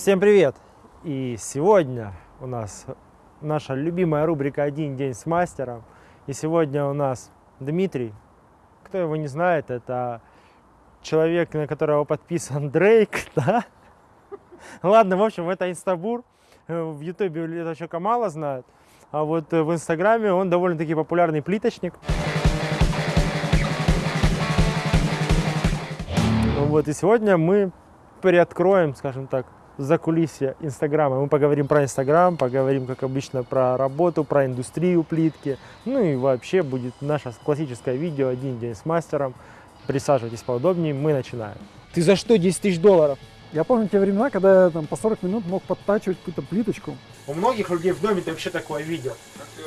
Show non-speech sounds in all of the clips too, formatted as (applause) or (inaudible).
Всем привет! И сегодня у нас наша любимая рубрика «Один день с мастером». И сегодня у нас Дмитрий. Кто его не знает, это человек, на которого подписан (laughs) Дрейк, да? Ладно, в общем, это Инстабур. В Ютубе это человека мало знают. А вот в Инстаграме он довольно-таки популярный плиточник. Вот, и сегодня мы приоткроем, скажем так, за кулисье Инстаграма. Мы поговорим про Инстаграм, поговорим, как обычно, про работу, про индустрию плитки. Ну и вообще будет наше классическое видео «Один день с мастером». Присаживайтесь поудобнее, мы начинаем. Ты за что 10 тысяч долларов? Я помню те времена, когда я там по 40 минут мог подтачивать какую-то плиточку. У многих людей в доме ты вообще такое видел.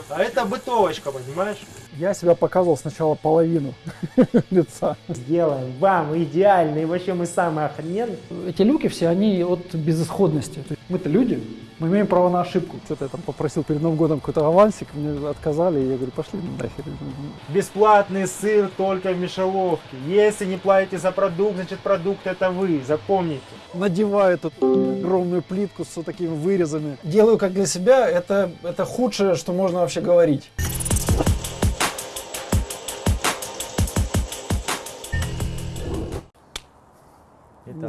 А это бытовочка, понимаешь? Я себя показывал сначала половину (laughs) лица. Сделаем вам идеальный, вообще мы самые охрененные. Эти люки все, они от безысходности. То есть Мы-то люди, мы имеем право на ошибку. Что-то я там попросил перед Новым годом какой-то авансик, мне отказали, и я говорю, пошли нахер. Бесплатный сыр только в мишеловке. Если не платите за продукт, значит продукт это вы, запомните. Надеваю эту огромную плитку с вот такими вырезами. Делаю как для себя, это, это худшее, что можно вообще говорить.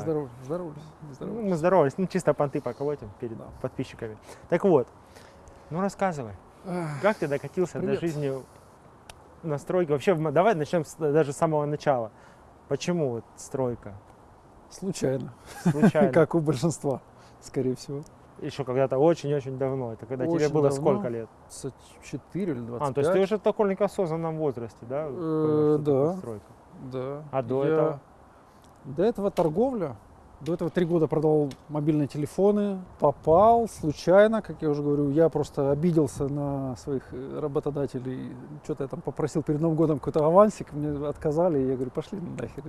Здороваюсь, не ну, мы здоровались, ну чисто понты поколотим перед Да. подписчиками. Так вот, ну рассказывай, как ты докатился Привет. до жизни настройки? Вообще, в- давай начнем с- даже с самого начала. Почему вот стройка? Случайно, Случайно. (laughs) как у большинства, скорее всего. Еще когда-то очень-очень давно. Это когда тебе Очень было давно. сколько лет? 24 или 25. А, то есть ты уже в таком осознанном возрасте, да? Э, да. стройка? Да. А до Я- этого? До этого торговля. До этого три года продавал мобильные телефоны. Попал случайно, как я уже говорю. Я просто обиделся на своих э, работодателей. Что-то я там попросил перед Новым годом какой-то авансик. Мне отказали. И я говорю, пошли нахер.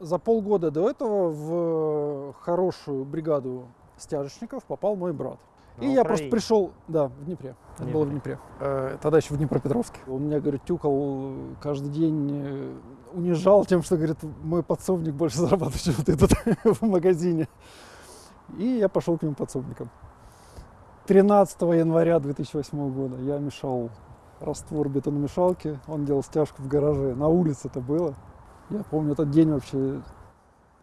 За полгода до этого в хорошую бригаду стяжечников попал мой брат. На И я просто Украине. пришел, да, в Днепре. Это было в Днепре. Э, Тогда еще в Днепропетровске. Он меня, говорит, тюкал каждый день, э, унижал тем, что, говорит, мой подсобник больше зарабатывает, чем ты тут (laughs) в магазине. И я пошел к нему подсобником. 13 января 2008 года я мешал раствор бетономешалки. Он делал стяжку в гараже. На улице это было. Я помню этот день вообще.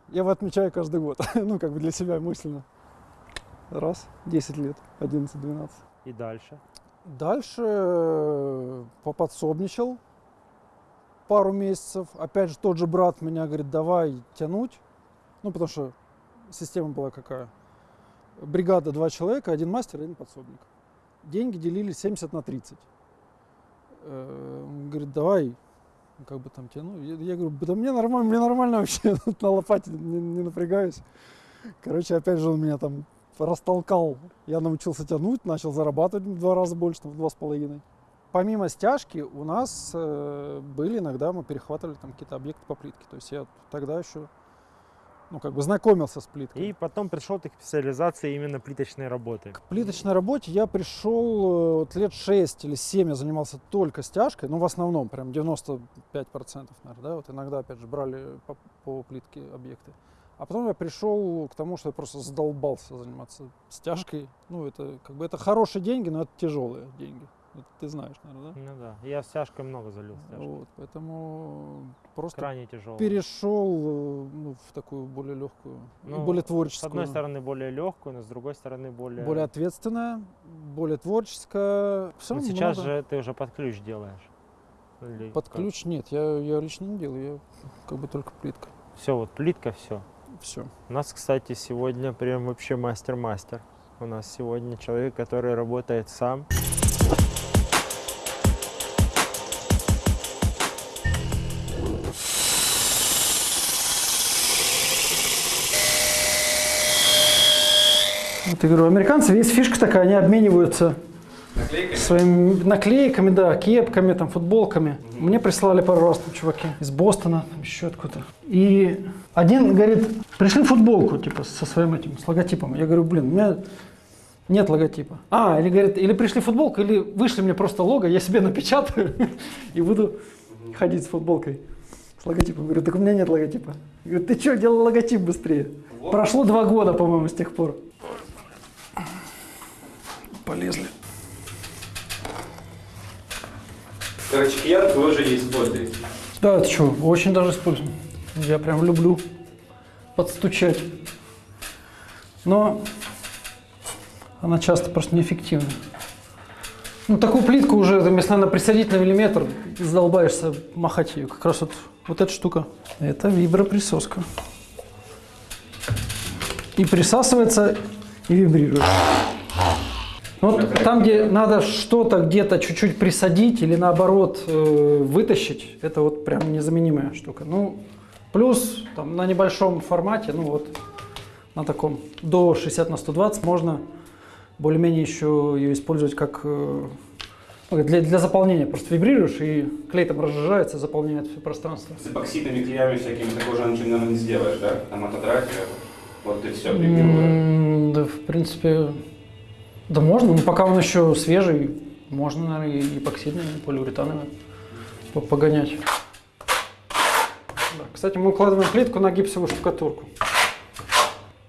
Я его отмечаю каждый год. (laughs) ну, как бы для себя мысленно. Раз, 10 лет, 11-12. И дальше? Дальше э, поподсобничал пару месяцев. Опять же, тот же брат меня говорит, давай тянуть. Ну, потому что система была какая? Бригада два человека, один мастер, один подсобник. Деньги делили 70 на 30. Э, Он говорит, давай, как бы там тяну. Я, я говорю, да мне нормально, мне нормально вообще, (laughs) на лопате не, не напрягаюсь. Короче, опять же, он меня там растолкал. Я научился тянуть, начал зарабатывать в два раза больше, там, в два с половиной. Помимо стяжки у нас э, были иногда, мы перехватывали там какие-то объекты по плитке. То есть я тогда еще, ну, как бы знакомился с плиткой. И потом пришел ты к специализации именно плиточной работы. К плиточной работе я пришел э, вот лет 6 или 7 я занимался только стяжкой, ну в основном прям 95%, наверное, да, вот иногда опять же брали по, по плитке объекты. А потом я пришел к тому, что я просто задолбался заниматься стяжкой. Ну это как бы это хорошие деньги, но это тяжелые деньги. Это ты знаешь, наверное, Ну да, я стяжкой много залил да? стяжкой. Вот, поэтому просто Крайне тяжело. перешел э, ну, в такую более легкую, Ну, более С творческую. одной стороны более легкую, но с другой стороны более... более ответственная, более творческая. Равно сейчас много. же ты уже под ключ делаешь. Или Под ключ нет, я, я лично не делаю, я как бы только плитка. Все, вот плитка, все. Все. У нас, кстати, сегодня прям вообще мастер-мастер. У нас сегодня человек, который работает сам. Вот я говорю, американцы, есть фишка такая, они обмениваются своими наклейками, да, кепками, там, футболками. Мне прислали пару раз там чуваки из Бостона, там, еще откуда-то. И один говорит, пришли футболку, типа, со своим этим, с логотипом. Я говорю, блин, у меня нет логотипа. А, или говорит, или пришли футболку, или вышли мне просто лого, я себе напечатаю (laughs) и буду ходить с футболкой. С логотипом. Говорю, так у меня нет логотипа. Говорю, ты что, делал логотип быстрее? Прошло два года, по-моему, с тех пор. Полезли. Короче, киянку вы уже не используете. Да, это что, очень даже использую. Я прям люблю подстучать. Но она часто просто неэффективна. Ну, такую плитку уже, если надо присадить на миллиметр, задолбаешься махать ее. Как раз вот, вот эта штука. Это виброприсоска. И присасывается, и вибрирует. Вот там, где надо что-то где-то чуть-чуть присадить или наоборот э, вытащить, это вот прям незаменимая штука. Ну, плюс там на небольшом формате, ну вот на таком до 60 на 120 можно более-менее еще ее использовать как э, ну, для, для заполнения. Просто вибрируешь и клей там разжижается, заполняет все пространство. С эпоксидными клеями всякими такого же ничего, наверное, не сделаешь, да? Там мототрафия, вот и все, М, Да, в принципе, да можно, но пока он еще свежий, можно, наверное, и эпоксидными, полиуретановыми по- погонять. Да, Кстати, мы укладываем плитку на гипсовую штукатурку.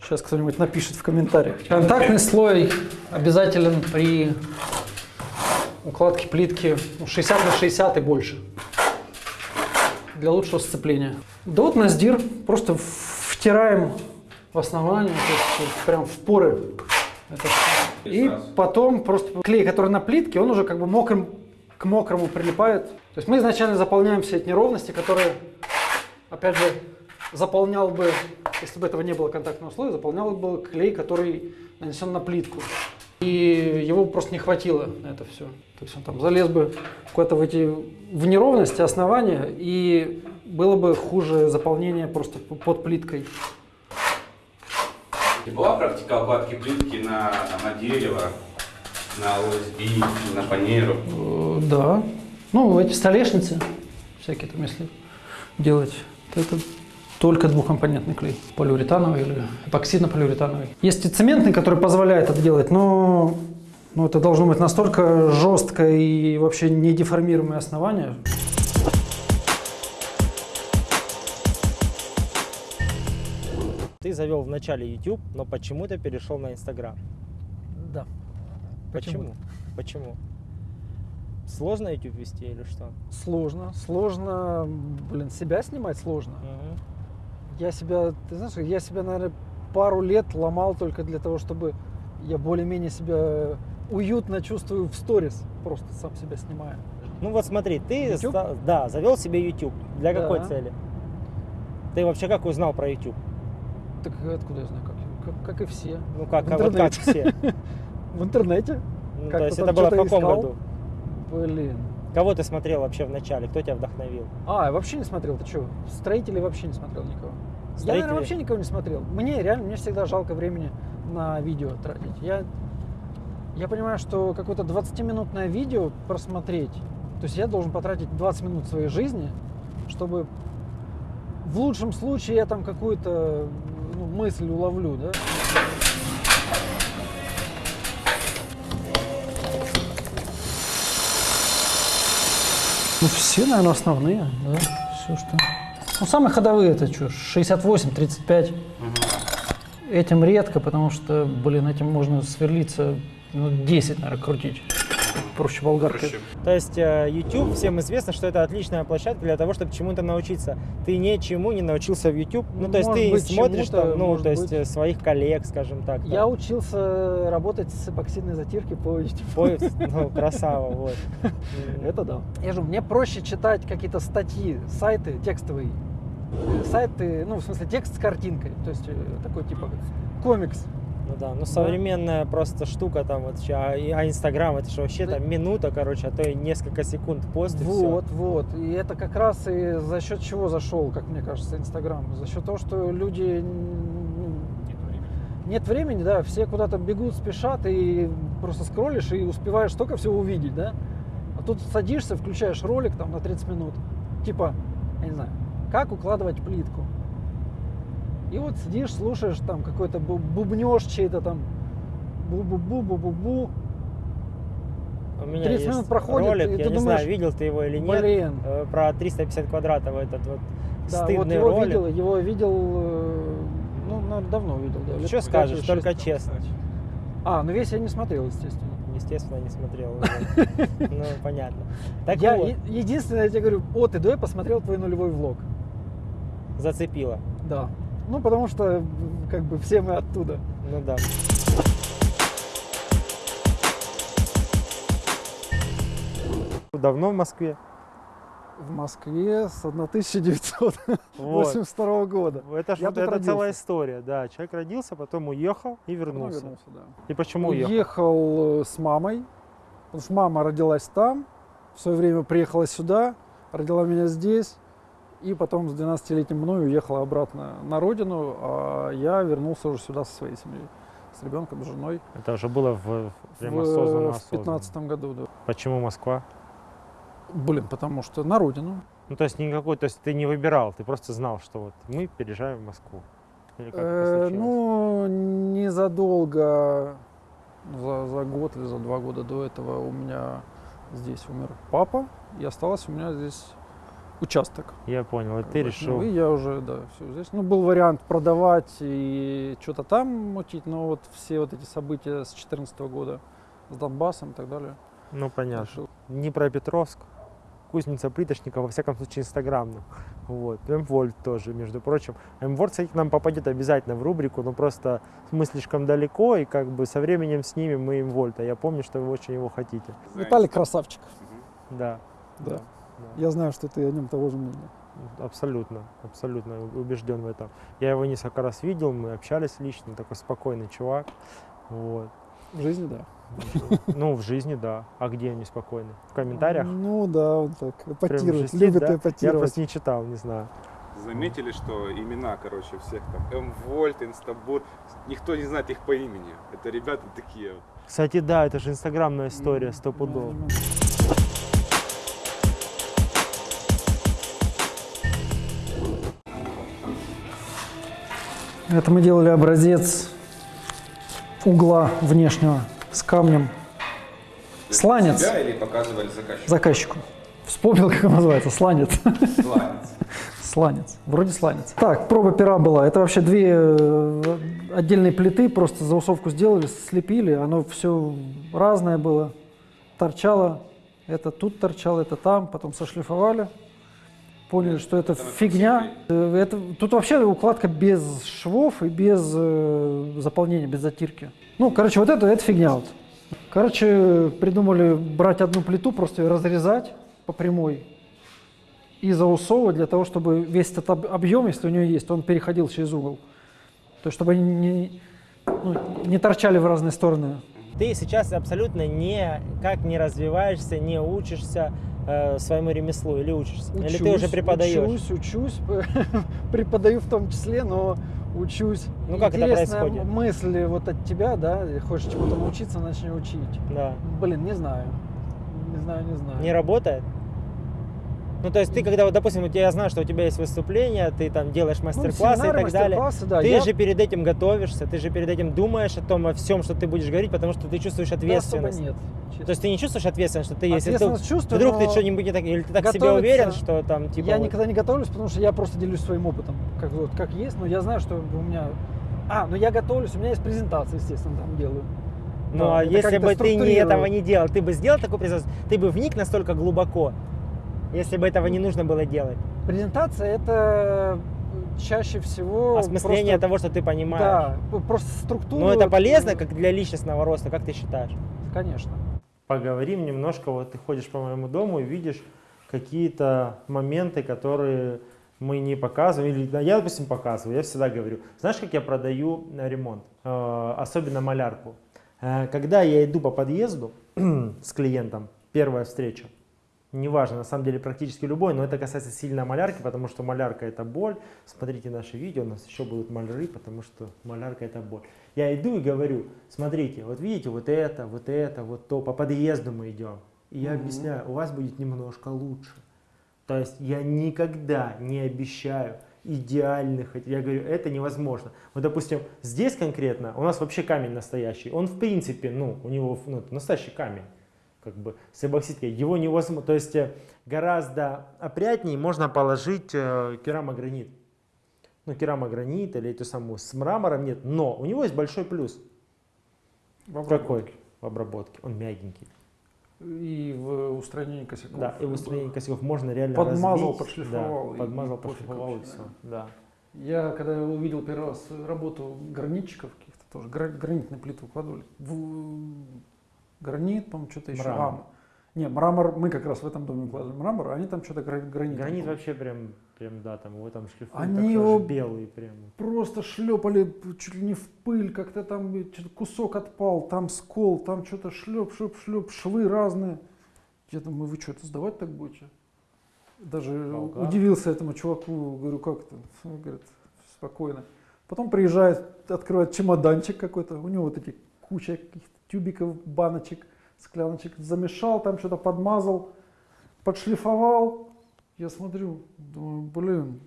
Сейчас кто-нибудь напишет в комментариях. Контактный слой обязателен при укладке плитки ну, 60 на 60 и больше. Для лучшего сцепления. Да вот на сдир просто втираем в основание, то есть прям в поры. это. И потом просто клей, который на плитке, он уже как бы мокрым к мокрому прилипает. То есть мы изначально заполняем все эти неровности, которые, опять же, заполнял бы, если бы этого не было контактного слоя, заполнял бы клей, который нанесен на плитку. И его просто не хватило на это все. То есть он там залез бы куда-то в эти в неровности основания, и было бы хуже заполнение просто под плиткой. И была практика укладки плитки на, на дерево, на ОСБ, на фанеру? Э, Да. Ну, эти столешницы, всякие там, если делать, то это только двухкомпонентный клей, полиуретановый или эпоксидно-полиуретановый. Есть и цементный, который позволяет это делать, но ну, это должно быть настолько жесткое и вообще не деформируемое основание. Завел в начале YouTube, но почему-то перешел на Instagram. Да. Почему? Почему? Сложно YouTube вести или что? Сложно. Сложно, блин, себя снимать сложно. Мгм. Я себя, ты знаешь, я себя, наверное, пару лет ломал только для того, чтобы я более-менее себя уютно чувствую в сторис, просто сам себя снимаю. Ну вот смотри, ты YouTube? да, завел себе YouTube. Для какой Да. цели? Ты вообще как узнал про YouTube? Так откуда я знаю, как, как, как и все. Ну как, В как- вот как интернете. все? (laughs) В интернете? Ну, то есть это было в каком искал. году? Блин. Кого ты смотрел вообще в начале? Кто тебя вдохновил? А, я вообще не смотрел, ты что? Строителей вообще не смотрел никого. Я, Строители? наверное, вообще никого не смотрел. Мне реально, мне всегда жалко времени на видео тратить. Я, я понимаю, что какое-то 20-минутное видео просмотреть, то есть я должен потратить 20 минут своей жизни, чтобы в лучшем случае я там какую-то мысль уловлю, да? Ну, все, наверное, основные, да, все, что... Ну, самые ходовые это что, 68, 35. Этим редко, потому что, блин, этим можно сверлиться, ну, 10, наверное, крутить. Проще болгаркой. Проще. То есть э, YouTube, всем известно, что это отличная площадка для того, чтобы чему-то научиться. Ты ничему не научился в YouTube. Ну, то есть Может ты быть, смотришь там, ну, то есть быть. э, своих коллег, скажем так. Я там, учился работать с эпоксидной затиркой по YouTube. поиск, ну, красава, вот. (laughs) Это да. Я же, мне проще читать какие-то статьи, сайты текстовые. Э, Сайты, ну, в смысле, текст с картинкой. То есть э, такой типа комикс. Ну да, ну современная просто штука там вот а а Инстаграм это же вообще Да. там минута, короче, а то и несколько секунд пост и. Вот, вот. И это как раз и за счет чего зашел, как мне кажется, Инстаграм. За счет того, что люди нет времени, да, все куда-то бегут, спешат, и просто скроллишь и успеваешь столько всего увидеть, да. А тут садишься, включаешь ролик там на 30 минут, типа, я не знаю, как укладывать плитку. И вот сидишь, слушаешь там какой-то бу- бубнёж чей-то там, бу-бу-бу-бу-бу-бу. У меня 30 есть минут проходит, ролик, и я ты не думаешь, знаю, видел ты его или нет, Блин, э, про 350 квадратов этот вот да, вот стыдный его ролик. видел, его видел, э, ну, наверное, давно видел, да. Что скажешь, только честно. А, ну весь я не смотрел, естественно. естественно, не смотрел. (laughs) Ну, понятно. Так я, вот, единственное, я тебе говорю, о, ты давай посмотрел твой нулевой влог. зацепило. Да. Ну, потому что, м, как бы, все мы оттуда. Ну да. Давно в Москве? В Москве с 1982 Вот. года. Это, ж это целая история, да. Человек родился, потом уехал и Ну, вернулся. вернулся, да. И почему уехал? Уехал э, с мамой, потому что мама родилась там, в свое время приехала сюда, родила меня здесь, и потом с 12-летним мной уехала обратно на родину, а я вернулся уже сюда со своей семьей, с ребенком, с женой. Это уже было в, прям в, осознанно, в осознанно. 15 году, да. Почему Москва? Блин, потому что на родину. Ну, то есть никакой, то есть ты не выбирал, ты просто знал, что вот мы переезжаем в Москву. Или как это Э, ну, незадолго, за, за год или за два года до этого у меня здесь умер папа, и осталось у меня здесь участок. Я понял, и Как ты бы. решил. Ну, и я уже, да, все здесь. Ну, был вариант продавать и что-то там мутить, но вот все вот эти события с 2014 года с Донбассом и так далее. Ну, понятно. решил. Днепропетровск, кузница плиточника, во всяком случае, инстаграмных. Вот. Мвольт тоже, между прочим. Мвольт, кстати, к нам попадет обязательно в рубрику, но просто мы слишком далеко, и как бы со временем снимем мы Мвольта. Я помню, что вы очень его хотите. Виталий красавчик. Да. Да. да. Я знаю, что ты о нем того же мнения. Абсолютно, абсолютно убежден в этом. Я его несколько раз видел, мы общались лично, такой спокойный чувак. Вот. В жизни, да. Ну, в жизни, да. А где они спокойны? В комментариях? Ну да, он так эпатирует, жестит, любит да? Я эпатировать. просто не читал, не знаю. Заметили, что имена, короче, всех там М-Вольт, Инстабур, никто не знает их по имени. Это ребята такие вот. Кстати, да, это же инстаграмная история, сто пудов. Это мы делали образец угла внешнего с камнем. Сланец. Себя или показывали заказчику? Заказчику. Вспомнил, как он называется. Сланец. Сланец. Сланец. Вроде сланец. Так, проба пера была. Это вообще две э, отдельные плиты. Просто заусовку сделали, слепили. Оно все разное было. Торчало. Это тут торчало, это там. Потом сошлифовали. Поняли, что это фигня. Э, Это, тут вообще укладка без швов и без э, заполнения, без затирки. Ну, короче, вот это, это фигня вот. Короче, придумали брать одну плиту, просто ее разрезать по прямой и заусовывать для того, чтобы весь этот об- объем, если у нее есть, он переходил через угол. То есть, чтобы они не, ну, не торчали в разные стороны. Ты сейчас абсолютно никак не развиваешься, не учишься э, своему ремеслу или учишься? или ты уже Учусь, преподаешь? Учусь, учусь, (laughs) преподаю в том числе, но учусь. Ну, как это Интересная происходит? мысль вот от тебя, да, хочешь чему-то научиться, начни учить. Да. Блин, не знаю. Не знаю, не знаю. Не работает? Ну, то есть ты, когда, вот, допустим, у тебя, я знаю, что у тебя есть выступления, ты там делаешь Ну, мастер-классы и семинары, так далее. да. Ты я- же перед этим готовишься, ты же перед этим думаешь о том, о всем, что ты будешь говорить, потому что ты чувствуешь да, ответственность. нет. честно. То есть ты не чувствуешь ответственность, что ты, если ты, чувствую, вдруг ты но что-нибудь не так, или ты так себе уверен, что там, типа, я вот- никогда не готовлюсь, потому что я просто делюсь своим опытом, как вот как есть, но я знаю, что у меня. А, ну я готовлюсь, у меня есть презентация, естественно, там делаю. Ну, Да, а если бы ты не этого не делал, ты бы сделал такой презентацию, ты бы вник настолько глубоко, если бы этого не нужно было делать. Презентация это чаще всего Осмысление просто- того, что ты понимаешь. Да, просто структура. Но это полезно э, как для личностного роста, как ты считаешь? Конечно. Поговорим немножко, вот ты ходишь по моему дому и видишь какие-то моменты, которые мы не показываем, или да, я, допустим, показываю, я всегда говорю, знаешь, как я продаю э, ремонт, Э, особенно малярку. Э, Когда я иду по подъезду (clears throat) с клиентом, первая встреча, неважно, на самом деле практически любой, но это касается сильно малярки, потому что малярка это боль. Смотрите наши видео, у нас еще будут маляры, потому что малярка это боль. Я иду и говорю, смотрите, вот видите, вот это, вот это, вот то, по подъезду мы идем. И я Мгм. объясняю, у вас будет немножко лучше. То есть я никогда не обещаю идеальных, я говорю, это невозможно. Вот, допустим, здесь конкретно у нас вообще камень настоящий. Он, в принципе, ну, у него ну, настоящий камень, как бы, с эбоксидкой. Его невозможно, то есть э, гораздо опрятнее можно положить э, керамогранит. Ну, керамогранит или эту самую с мрамором нет, но у него есть большой плюс. Попробуй. Какой? в обработке, он мягенький. И в устранении косяков. Да, и в устранении косяков можно реально Подмазал, разбить. подшлифовал, Да, подмазал, подшлифовал и все. Да. Я когда увидел первый раз работу гранитчиков каких-то тоже, гра- гранитные плиты укладывали. В- гранит, по-моему, что-то еще. Мрамор. А, не, мрамор, мы как раз в этом доме укладывали мрамор, а они там что-то гра- гранит. Гранит укладывали. вообще прям, прям, да, там его там шлифуют, Они его- аж белый прям. Просто шлепали чуть ли не в пыль, как-то там кусок отпал, там скол, там что-то шлеп, шлеп, шлеп, швы разные. Я думаю, вы что, это сдавать так будете? Даже Болгар. удивился этому чуваку, говорю, как это? Он говорит, спокойно. Потом приезжает, открывает чемоданчик какой-то, у него вот эти куча каких-то тюбиков, баночек, скляночек, замешал, там что-то подмазал, подшлифовал. Я смотрю, думаю, блин,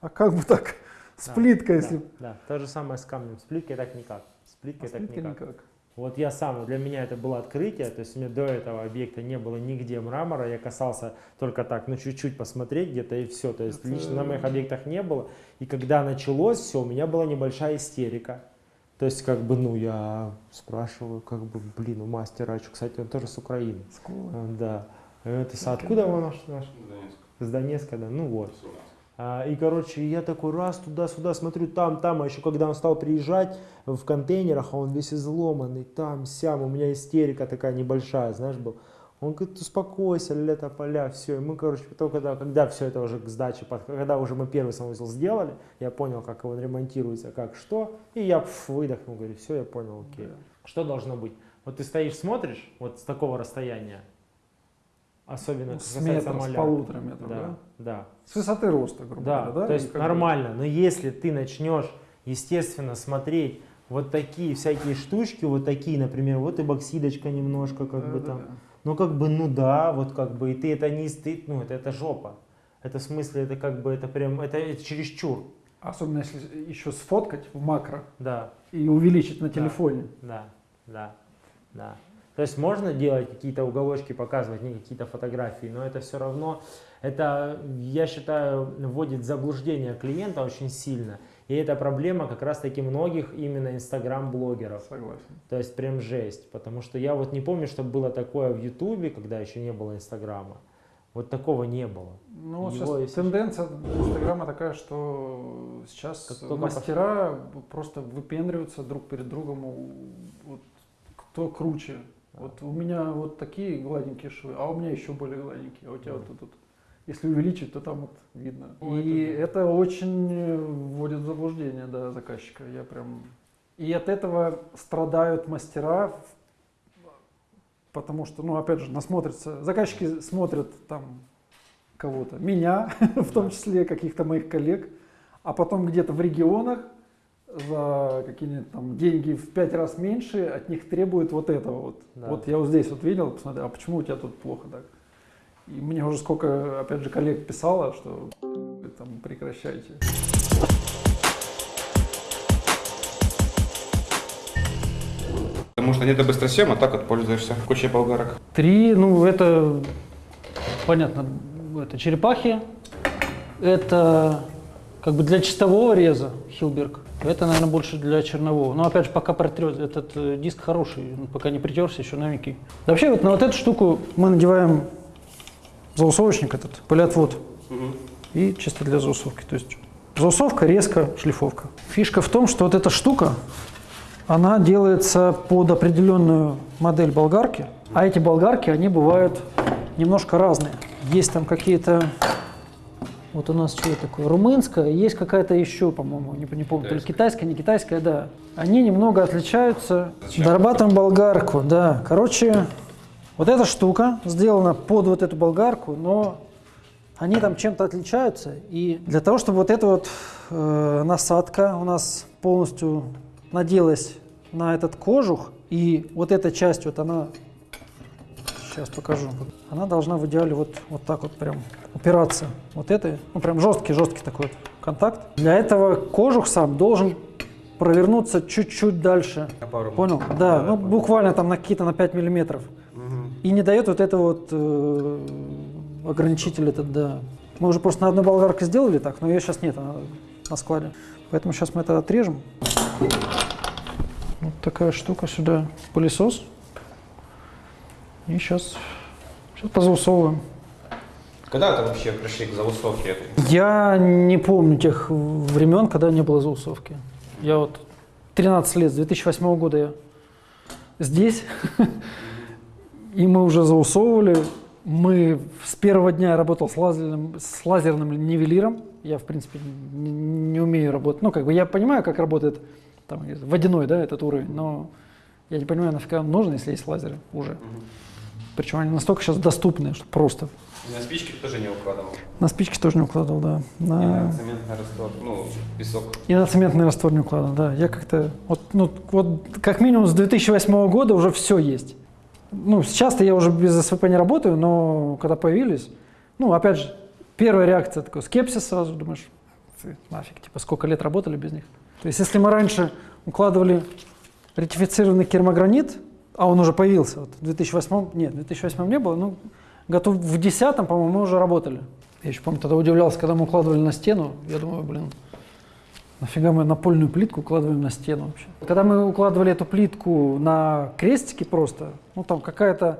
а как бы так? С Да, плиткой, да, если... Да, то же самое с камнем. С плиткой так никак. С А плиткой с так плиткой никак. никак. Вот я сам, для меня это было открытие, то есть у меня до этого объекта не было нигде мрамора, я касался только так, ну чуть-чуть посмотреть где-то и все, то есть Это- лично на моих объектах не было. И когда началось все, у меня была небольшая истерика. То есть как бы, ну я спрашиваю, как бы, блин, у мастера, а чё, кстати, он тоже с Украины. Скола. А, Да. Это с- откуда он наш? наш? С Донецка, да, ну вот. А, и, короче, я такой раз туда-сюда смотрю, там, там, а еще когда он стал приезжать в контейнерах, а он весь изломанный, там, сям, у меня истерика такая небольшая, знаешь, был. Он говорит, успокойся, лето, поля, все. И мы, короче, потом, когда, когда все это уже к сдаче, под- когда уже мы первый санузел сделали, я понял, как он ремонтируется, как что, и я пф, выдохнул, говорю, все, я понял, окей. Да. Что должно быть? Вот ты стоишь, смотришь, вот с такого расстояния, особенно Ну, с метра, с малярки. полутора метров, да? Да, да. С высоты роста, грубо Да, говоря, да? то есть бы- нормально. Но если ты начнешь, естественно, смотреть вот такие всякие штучки, вот такие, например, вот и боксидочка немножко, как бы Да, там. да, да. Ну, как бы, ну да, вот как бы, и ты это не стыд, ну, это, это жопа. Это в смысле, это как бы, это прям, это, это чересчур. Особенно если еще сфоткать в макро Да, и увеличить на телефоне. да, да, да. То есть можно делать какие-то уголочки, показывать не какие-то фотографии, но это все равно, это, я считаю, вводит в заблуждение клиента очень сильно. И это проблема как раз-таки многих именно инстаграм-блогеров. Согласен. То есть прям жесть. Потому что я вот не помню, что было такое в Ютубе, когда еще не было Инстаграма. Вот такого не было. Ну, Его, сейчас тенденция Инстаграма такая, что сейчас Как мастера просто выпендриваются друг перед другом, вот, кто круче. Вот у меня вот такие гладенькие швы, а у меня еще более гладенькие, а у тебя Да. вот тут. вот. Если увеличить, то там вот видно. Ну, И это это, очень э, вводит в заблуждение да, заказчика. Я прям... И от этого страдают мастера, потому что, ну, опять же, насмотрятся. Заказчики смотрят там кого-то, меня, (laughs) в том Да. числе каких-то моих коллег, а потом где-то в регионах за какие-нибудь там деньги в пять раз меньше от них требуют вот этого вот. Да. Вот я вот здесь вот видел, посмотрел, а почему у тебя тут плохо так? И мне уже сколько, опять же, коллег писало, что вы там прекращайте. Потому что нет быстросъема, так вот пользуешься кучей болгарок. Три, ну это понятно, это черепахи, это как бы для чистового реза Хилберг, это, наверное, больше для чернового. Но опять же, пока протрет, этот э, диск хороший, он пока не притерся, еще новенький. Вообще вот на вот эту штуку мы надеваем заусовочник этот, пылеотвод, и чисто для заусовки. То есть заусовка, резко, шлифовка. Фишка в том, что вот эта штука, она делается под определенную модель болгарки, а эти болгарки, они бывают немножко разные. Есть там какие-то, вот у нас что такое, румынская, есть какая-то еще, по-моему, не, не помню, то ли китайская, не китайская, да. Они немного отличаются. Дорабатываем болгарку, да. Короче, вот эта штука сделана под вот эту болгарку, но они там чем-то отличаются. И для того, чтобы вот эта вот э, насадка у нас полностью наделась на этот кожух, и вот эта часть, вот она, сейчас покажу, она должна в идеале вот, вот так вот прям упираться. Вот это, ну прям жесткий-жесткий такой вот контакт. Для этого кожух сам должен провернуться чуть-чуть дальше. Понял? Да, ну буквально там на какие-то на 5 миллиметров. И не дает вот это вот э, ограничитель этот, да. Мы уже просто на одной болгарке сделали так, но ее сейчас нет, она на складе. Поэтому сейчас мы это отрежем. Вот такая штука сюда, пылесос. И сейчас, сейчас позаусовываем. Когда это вообще пришли к заусовке? Я не помню тех времен, когда не было заусовки. Я вот 13 лет, с 2008 года я здесь, (laughs) и мы уже заусовывали. Мы с первого дня я работал с лазерным, с лазерным нивелиром. Я, в принципе, не, не умею работать. Ну, как бы я понимаю, как работает там, водяной, да, этот уровень, но я не понимаю, нафига он нужен, если есть лазеры уже. Причем они настолько сейчас доступны, что просто. И на спички тоже не укладывал. На спички тоже не укладывал, да. И На- на цементный раствор, ну, песок. И на цементный раствор не укладывал, да. Я как-то, вот, ну, вот как минимум с 2008 года уже все есть. Ну, сейчас-то я уже без СВП не работаю, но когда появились, ну, опять же, первая реакция такой скепсис сразу, думаешь, «Ты нафиг, типа, сколько лет работали без них. То есть, если мы раньше укладывали ретифицированный керамогранит, а он уже появился, вот в 2008, нет, в 2008 не было, ну, готов в 2010, по-моему, мы уже работали. Я еще помню, тогда удивлялся, когда мы укладывали на стену, я думаю, блин, Нафига мы напольную плитку укладываем на стену вообще? Когда мы укладывали эту плитку на крестики просто, ну там какая-то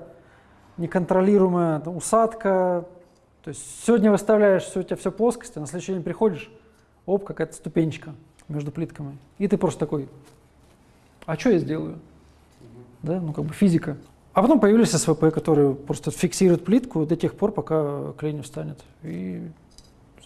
неконтролируемая усадка. То есть сегодня выставляешь, все, у тебя все плоскости, на следующий день приходишь, оп, какая-то ступенечка между плитками. И ты просто такой, а что я сделаю? Да, ну как бы физика. А потом появились СВП, которые просто фиксируют плитку до тех пор, пока клей не встанет. И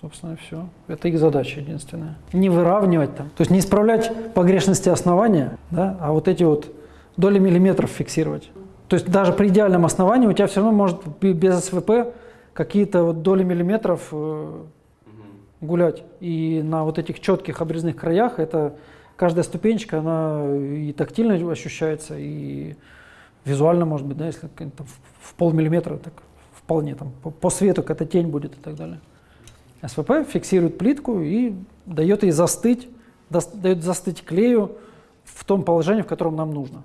Собственно, все. Это их задача единственная. Не выравнивать там. То есть не исправлять погрешности основания, да, а вот эти вот доли миллиметров фиксировать. То есть даже при идеальном основании у тебя все равно может без СВП какие-то вот доли миллиметров э, гулять. И на вот этих четких обрезных краях это каждая ступенечка, она и тактильно ощущается, и визуально, может быть, да, если в полмиллиметра, так вполне там по, по свету какая-то тень будет и так далее. СВП фиксирует плитку и дает ей застыть, дает застыть клею в том положении, в котором нам нужно.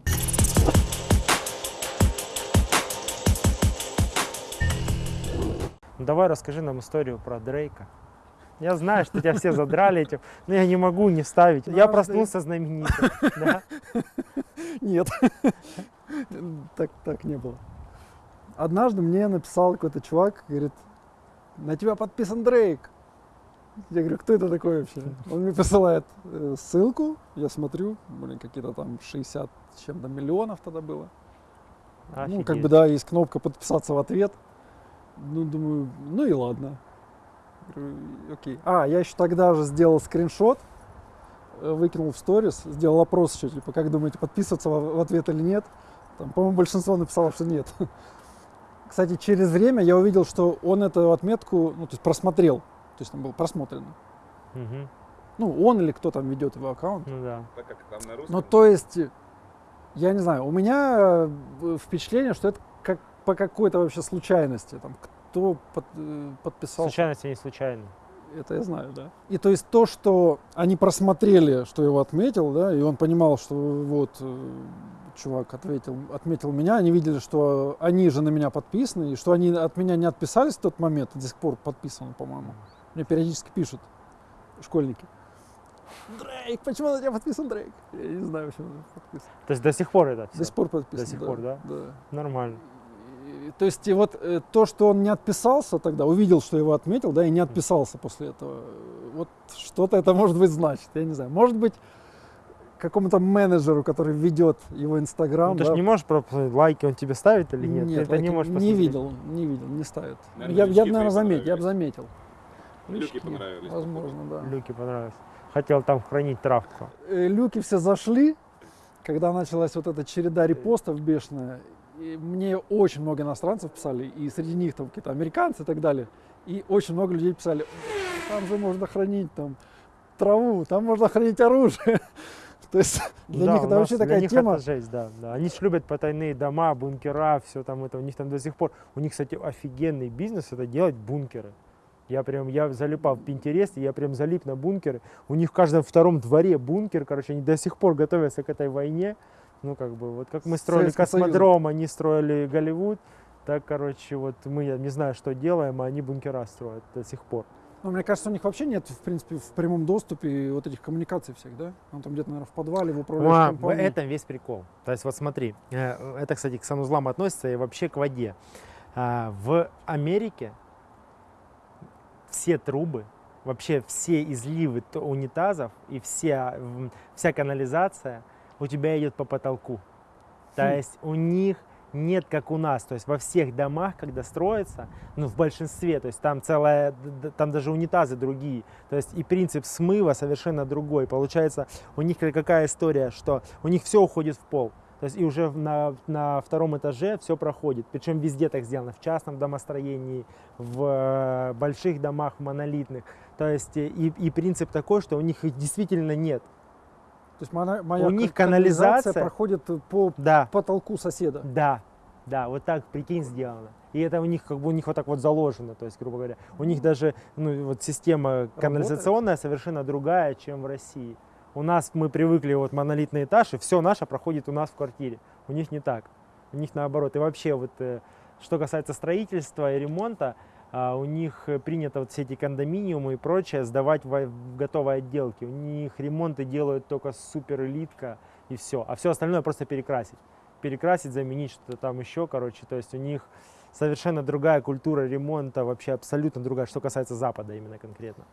Ну, Давай расскажи нам историю про Дрейка. Я знаю, что тебя все задрали этим, но я не могу не вставить. Я проснулся знаменитым. да. (laughs) Нет, так, так не было. Однажды мне написал какой-то чувак, говорит, на тебя подписан Дрейк. Я говорю, кто это такой вообще? Он мне присылает э, ссылку, я смотрю, блин, какие-то там 60 с чем-то миллионов тогда было. Ну, как Офигеть. бы, да, есть кнопка подписаться в ответ. Ну, думаю, ну и ладно. Говорю, Окей. А, я еще тогда же сделал скриншот, э, выкинул в сторис, сделал опрос еще, типа, как думаете, подписываться в ответ или нет. Там, по-моему, большинство написало, что нет. Кстати, через время я увидел, что он эту отметку, ну, то есть просмотрел. То есть там было просмотрено. Мгм. Ну, он или кто там ведет его аккаунт. Ну да. Так как там на русском. Ну, то есть, я не знаю, у меня э, впечатление, что это как по какой-то вообще случайности. Там, кто под- э, подписался. Случайность не случайно. Это я знаю, да. И то есть то, что они просмотрели, что его отметил, да, и он понимал, что вот э, чувак ответил, отметил меня, они видели, что они же на меня подписаны, и что они от меня не отписались в тот момент, до сих пор подписаны, по-моему. Мне периодически пишут школьники. Дрейк, почему на тебя подписан Дрейк? Я не знаю, почему он подписан. То есть до сих пор это До все? сих пор подписан. До сих пор, да? Да. Нормально. И, то есть и вот э, то, что он не отписался тогда, увидел, что его отметил, да, и не отписался после этого, вот что-то это может быть значит, я не знаю. Может быть, какому-то менеджеру, который ведет его Инстаграм, Ну, ты да, же не можешь просто посмотреть, лайки он тебе ставит или нет? Ты это не можешь не видел, не видел, не ставит. Наверное, я, я наверное, заметил, я бы понравились. заметил. Люки Лючки, понравились. Возможно, да. Люки понравилось. Хотел там хранить травку. Э, люки все зашли, когда началась вот эта череда репостов бешеная. И мне очень много иностранцев писали, и среди них там какие-то американцы и так далее. И очень много людей писали, там же можно хранить там траву, там можно хранить оружие. (laughs) То есть (laughs) для Да, них это вообще такая них тема. это жесть, да, да. Они ж любят потайные дома, бункера, все там это. У них там до сих пор, у них, кстати, офигенный бизнес это делать бункеры. Я прям, я залипал в Пинтересте, я прям залип на бункеры. У них в каждом втором дворе бункер, короче, они до сих пор готовятся к этой войне. Ну, как бы, вот как мы строили Советским Союзом. космодром, они строили Голливуд, так, короче, вот мы, я не знаю, что делаем, а они бункера строят до сих пор. Ну, мне кажется, у них вообще нет, в принципе, в прямом доступе вот этих коммуникаций всех, да? Он там где-то, наверное, в подвале, в управляющей А, в компании. этом весь прикол. То есть вот смотри, э, это, кстати, к санузлам относится и вообще к воде. А, В Америке все трубы, вообще все изливы унитазов и вся, вся канализация у тебя идет по потолку. То Хм. есть у них нет, как у нас, то есть во всех домах, когда строится, ну в большинстве, то есть там целая, там даже унитазы другие, то есть и принцип смыва совершенно другой. Получается, у них ка- какая история, что у них все уходит в пол. То есть и уже на, на втором этаже все проходит. Причем везде так сделано. В частном домостроении, в э, больших домах монолитных. То есть и, и принцип такой, что у них их действительно нет. То есть моя, моя У них канализация- проходит по Да, потолку соседа. да, да, вот так, прикинь, сделано. И это у них как бы у них вот так вот заложено, то есть, грубо говоря. У них даже ну, вот система канализационная совершенно другая, чем в России. У нас мы привыкли вот монолитный этаж, и все наше проходит у нас в квартире. У них не так. У них наоборот. И вообще вот э, что касается строительства и ремонта, у них э, принято вот все эти кондоминиумы и прочее сдавать в, готовые отделки. У них ремонты делают только супер элитка и все. А все остальное просто перекрасить. Перекрасить, заменить что-то там еще, короче. То есть у них совершенно другая культура ремонта, вообще абсолютно другая, что касается Запада именно конкретно.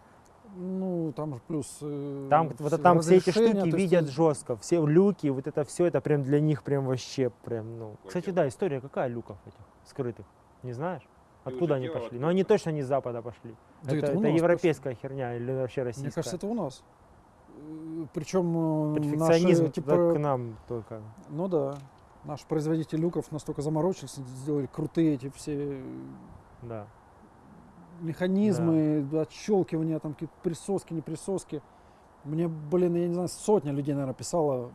Ну, там же плюс... э, Там, вот это там все эти штуки есть, видят жестко, все люки, вот это все, это прям для них прям вообще прям, ну. Кстати, да, история какая люков этих скрытых, не знаешь? Откуда они пошли? Но они откуда-то. точно не с Запада пошли. Да это это это европейская херня или вообще российская? Мне кажется, это у нас. Причем Перфекционизм наши, типа... к нам только. ну да, наш производитель люков настолько заморочился, сделали крутые эти все Да. механизмы, отщелкивания, там какие-то присоски, не присоски. Мне, блин, я не знаю, сотня людей, наверное, писала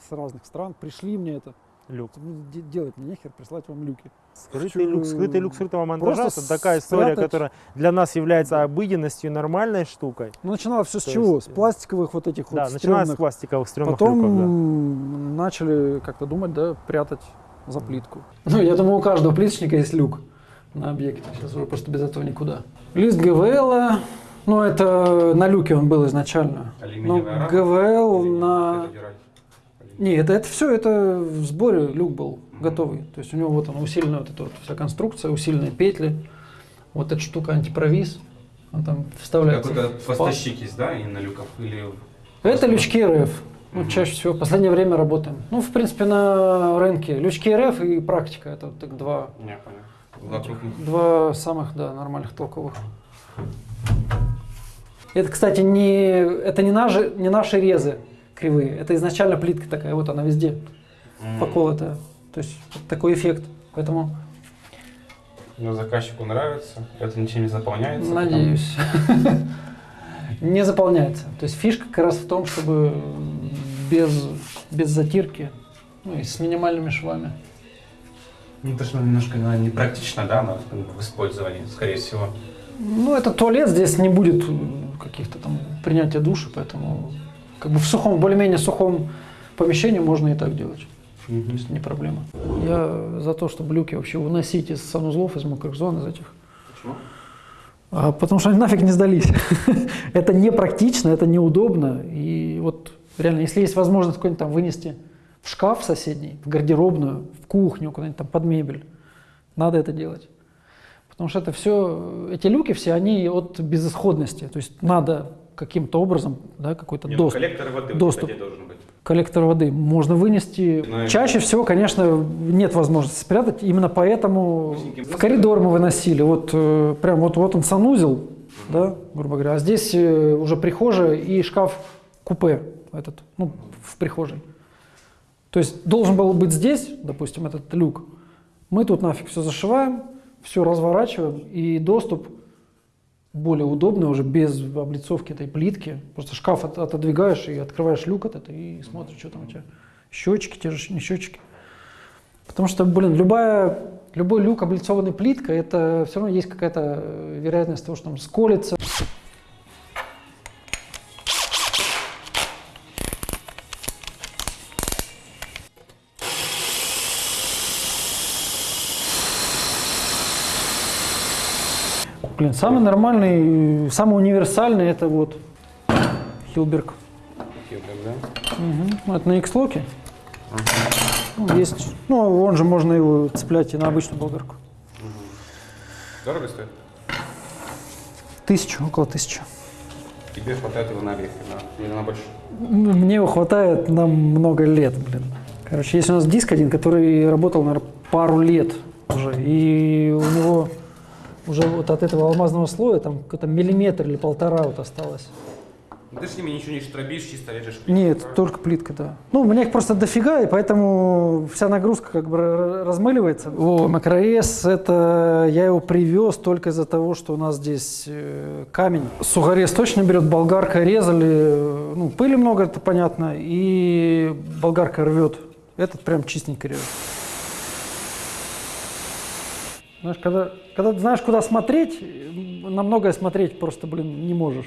с разных стран. Пришли мне это. Люк. Ну, де- Делать мне нехер, прислать вам люки. Скрытый люк, скрытый люк скрытого монтажа просто это такая история, спрятать- которая для нас является обыденностью, нормальной штукой. Ну, начиналось все с То чего? есть, С э, пластиковых вот этих да, вот начиная с стрёмных. пластиковых стрёмных Потом люков, да. начали как-то думать, да, прятать за плитку. Ну, я думаю, у каждого плиточника есть люк на объекте. Сейчас уже просто без этого никуда. Лист ГВЛ, ну, это на люке он был изначально. Но Алюминиевая рама? ГВЛ на... Не, это, это все, это в сборе люк был готовый. То есть у него вот он усиленная вот эта вот вся конструкция, усиленные петли. Вот эта штука антипровис. Он там вставляется. Какой-то поставщик есть, да, именно люков? Или... Это лючки РФ. Ну, чаще всего в последнее время работаем. Ну, в принципе, на рынке. Лючки РФ и практика. Это вот так два, Не, понял. Два самых, да, нормальных толковых. Это, кстати, не, это не наши, не наши резы кривые. Это изначально плитка такая, вот она везде М. поколотая. То есть вот такой эффект. Поэтому Ну, заказчику нравится, это ничем не заполняется. надеюсь. (laughs) (laughs) Не заполняется. То есть фишка как раз в том, чтобы без, без затирки, ну и с минимальными швами. Ну, это же немножко наверное, непрактично, да, на- в использовании, скорее всего. Ну, это туалет, здесь не будет каких-то там принятия душа, поэтому как бы в сухом, более-менее сухом помещении можно и так делать. То есть не проблема. Я за то, чтобы люки вообще выносить из санузлов, из мокрых зон, из этих. Почему? А, потому что они нафиг не сдались. (laughs) это непрактично, это неудобно. И вот реально, если есть возможность какой-нибудь там вынести в шкаф соседний, в гардеробную, в кухню, куда-нибудь там под мебель, надо это делать. Потому что это все, эти люки все, они от безысходности. То есть надо каким-то образом, да, какой-то ну, доступ. коллектор воды доступ. должен быть. Коллектор воды можно вынести. И- Чаще всего, конечно, нет возможности спрятать. Именно поэтому в коридор мы выносили. Вот э, прям вот, вот он санузел, да, грубо говоря. А здесь э, уже прихожая и шкаф купе этот, ну, в прихожей. То есть должен был быть здесь, допустим, этот люк. Мы тут нафиг все зашиваем, все разворачиваем, и доступ более удобный уже без облицовки этой плитки. Просто шкаф от- отодвигаешь и открываешь люк этот и смотришь, что там у тебя. Счетчики, те же не счетчики. Потому что, блин, любая, любой люк, облицованный плиткой, это все равно есть какая-то э, вероятность того, что там сколится. Блин, самый нормальный, самый универсальный это вот Хилберг. Хилберг, да? Ну, Это на X-локе. Ну, есть, ну, он же можно его цеплять и на обычную болгарку. Дорого стоит? Тысячу, около тысячи. Тебе хватает его на орехи, да? Или на больше? Мне его хватает на много лет, блин. Короче, есть у нас диск один, который работал, наверное, пару лет уже. И у него уже вот от этого алмазного слоя там какой-то миллиметр или полтора вот осталось. Ну, Ты с ними ничего не штробишь, чисто режешь. Нет, только плитка, да. Ну, у меня их просто дофига, и поэтому вся нагрузка как бы размыливается. О, макроэс, это я его привез только из-за того, что у нас здесь э, камень. Сухорез точно берет, болгарка резали, э, ну, пыли много, это понятно, и болгарка рвет. Этот прям чистенько режет. Знаешь, когда, когда знаешь, куда смотреть, на многое смотреть просто, блин, не можешь.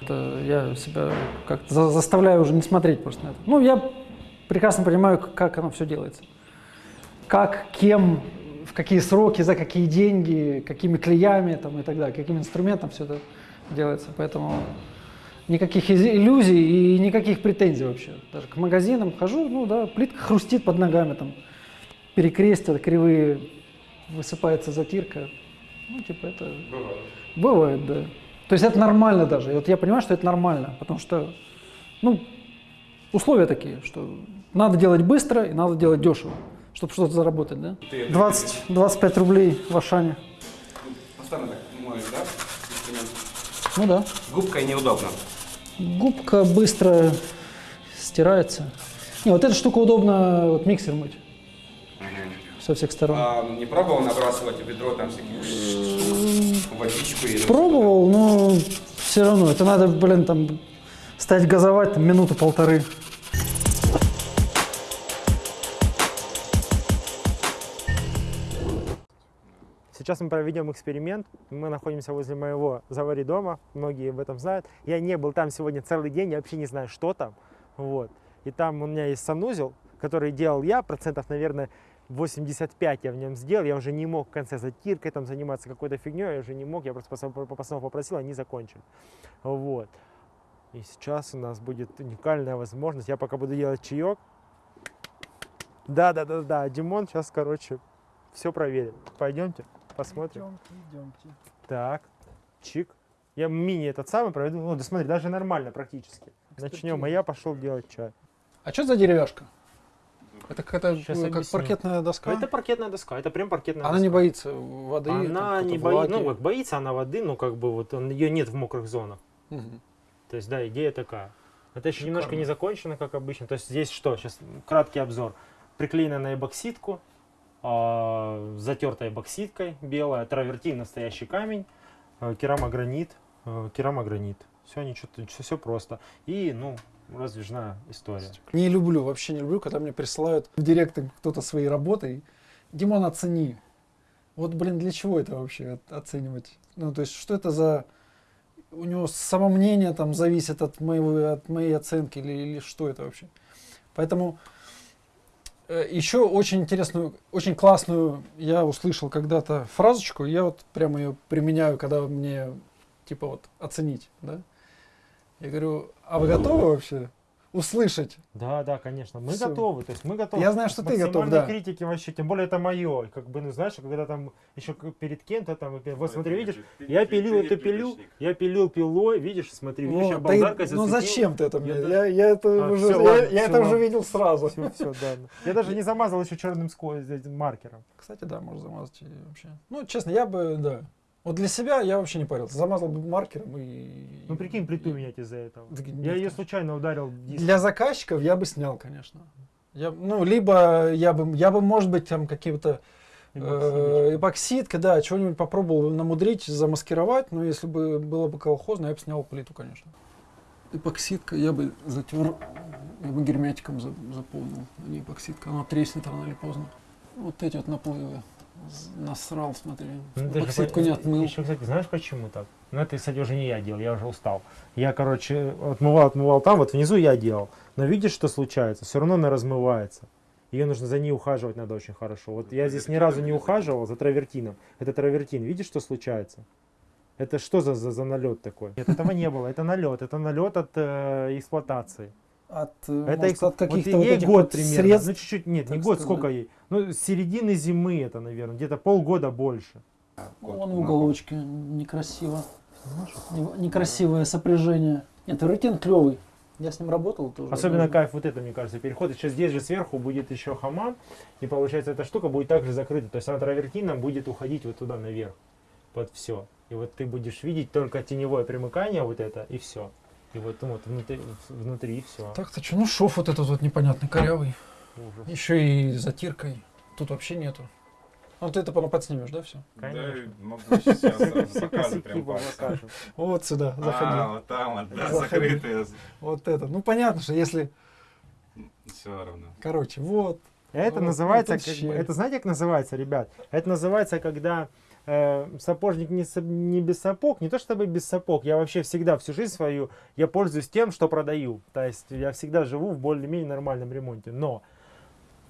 Это я себя как-то за- заставляю уже не смотреть просто на это. Ну, я прекрасно понимаю, как оно все делается. Как, кем, в какие сроки, за какие деньги, какими клеями там, и так далее, каким инструментом все это делается. Поэтому никаких иллюзий и никаких претензий вообще. Даже к магазинам хожу, ну да, плитка хрустит под ногами, там, перекрестия кривые, высыпается затирка. Ну, типа это... Бывает, да. То есть это нормально даже. И вот я понимаю, что это нормально, потому что, ну, условия такие, что надо делать быстро и надо делать дешево, чтобы что-то заработать, да? 20-25 рублей в Ашане. Постоянно так моешь, да? Ну да. Губкой неудобно. Губка быстро стирается. Не, вот эта штука удобно вот миксер мыть со всех сторон. А не пробовал набрасывать в ведро там всяких штук, водичку или... Пробовал, но все равно. Это надо, блин, там стать газовать там, минуту-полторы. Сейчас мы проведем эксперимент. Мы находимся возле моего завари дома. Многие об этом знают. Я не был там сегодня целый день, я вообще не знаю, что там. Вот. И там у меня есть санузел, который делал я, процентов, наверное, 85 я в нем сделал. Я уже не мог в конце затиркой там заниматься какой-то фигней, я уже не мог. Я просто пацанов попросил, они закончили. Вот. И сейчас у нас будет уникальная возможность. Я пока буду делать чаек. Да, да, да, да. Димон сейчас, короче, все проверит. Пойдемте, посмотрим. идемте. Так, чик. Я мини этот самый проведу. Ну, да смотри, даже нормально практически. Начнем, а я пошел делать чай. А что за деревяшка? Это какая-то э, как объясню. паркетная доска? Это паркетная доска, это прям паркетная Она доска. не боится воды? там, Она не какой-то боится, ну вот боится она воды, но как бы вот ее нет в мокрых зонах. Мгм. То есть, да, идея такая. Это еще немножко Шикарно. не закончено, как обычно. То есть здесь что? Сейчас краткий обзор. Приклеена на эбоксидку, а, затертая эбоксидкой, белая, травертин, настоящий камень, а, керамогранит, а, керамогранит. Все, ничего, все, все просто. И, ну, раздвижная история. Не люблю, вообще не люблю, когда мне присылают в директ кто-то свои работы. Димон, оцени. Вот, блин, для чего это вообще оценивать? Ну, то есть, что это за... У него самомнение там зависит от, моего, от моей оценки или, или что это вообще? Поэтому э, еще очень интересную, очень классную я услышал когда-то фразочку, я вот прямо ее применяю, когда мне типа вот оценить, да? Я говорю, а вы готовы вообще услышать? Да, да, конечно. Мы Всё. готовы. То есть мы готовы. Я знаю, что ты готов, да. критики вообще, тем более это мое. Как бы, ну знаешь, когда там еще перед кем-то там, вот смотри, видишь, я пилил эту пилю, я пилил пилой, видишь, смотри, видишь, я Ну, да и- болгаркой ну зачем ты это мне? Я Я, я это А, уже, я, я это уже видел сразу. Все, все, да. Я даже не замазал еще черным маркером. Кстати, да, можно замазать вообще. Ну, честно, я бы, да. Вот для себя я вообще не парился. Замазал бы маркером и... Ну прикинь, плиту менять из-за этого. Так Я ее случайно ударил диск. Для заказчиков я бы снял, конечно. Я, ну, либо я бы, я бы, может быть, там какие-то э, эпоксидка, да, чего-нибудь попробовал намудрить, замаскировать, но если бы было бы колхозно, я бы снял плиту, конечно. Эпоксидка я бы затер, я бы герметиком за- заполнил, а не эпоксидка, она треснет рано или поздно. Вот эти вот наплывы. Насрал, смотри. Ну, ты же не отмыл. Еще, кстати, знаешь почему так? Ну, это, кстати, уже не я делал, я уже устал. Я, короче, отмывал, отмывал там, вот внизу я делал. Но видишь, что случается? Все равно она размывается. Ее нужно за ней ухаживать надо очень хорошо. Вот я здесь ни разу не ухаживал за травертином. Это травертин. Видишь, что случается? Это что за, за, за налет такой? Нет, этого не было. Это налет. Это налет от э, эксплуатации. От, э, Это может, от каких-то вот вот год вот примерно. средств. Ну чуть-чуть, нет, не год, сказать. сколько ей? Ну, с середины зимы это, наверное, где-то полгода больше. Вон в уголочке, некрасиво. Не- Некрасивое сопряжение. Нет, рутин клевый. Я с ним работал тоже. Особенно кайф вот это, мне кажется, переход. Еще здесь же сверху будет еще хамам, и получается эта штука будет также закрыта. То есть она травертином будет уходить вот туда наверх, под все. И вот ты будешь видеть только теневое примыкание вот это, и все. И вот, ну, вот внутри, внутри все. Так-то что, ну шов вот этот вот непонятный, корявый. Ужас. Еще и затиркой. Тут вообще нету. Ну ты это потом подснимешь, да, все? Конечно. Да, могу сейчас косяки прям. Вот сюда, заходи. А, вот там вот, да, закрытые. Вот это. Ну понятно, что если, Все равно. короче, вот. Это Вот, называется, это знаете, как называется, ребят? Это называется, когда э, сапожник не, не без сапог, не то чтобы без сапог, я вообще всегда всю жизнь свою, я пользуюсь тем, что продаю. То есть я всегда живу в более-менее нормальном ремонте, но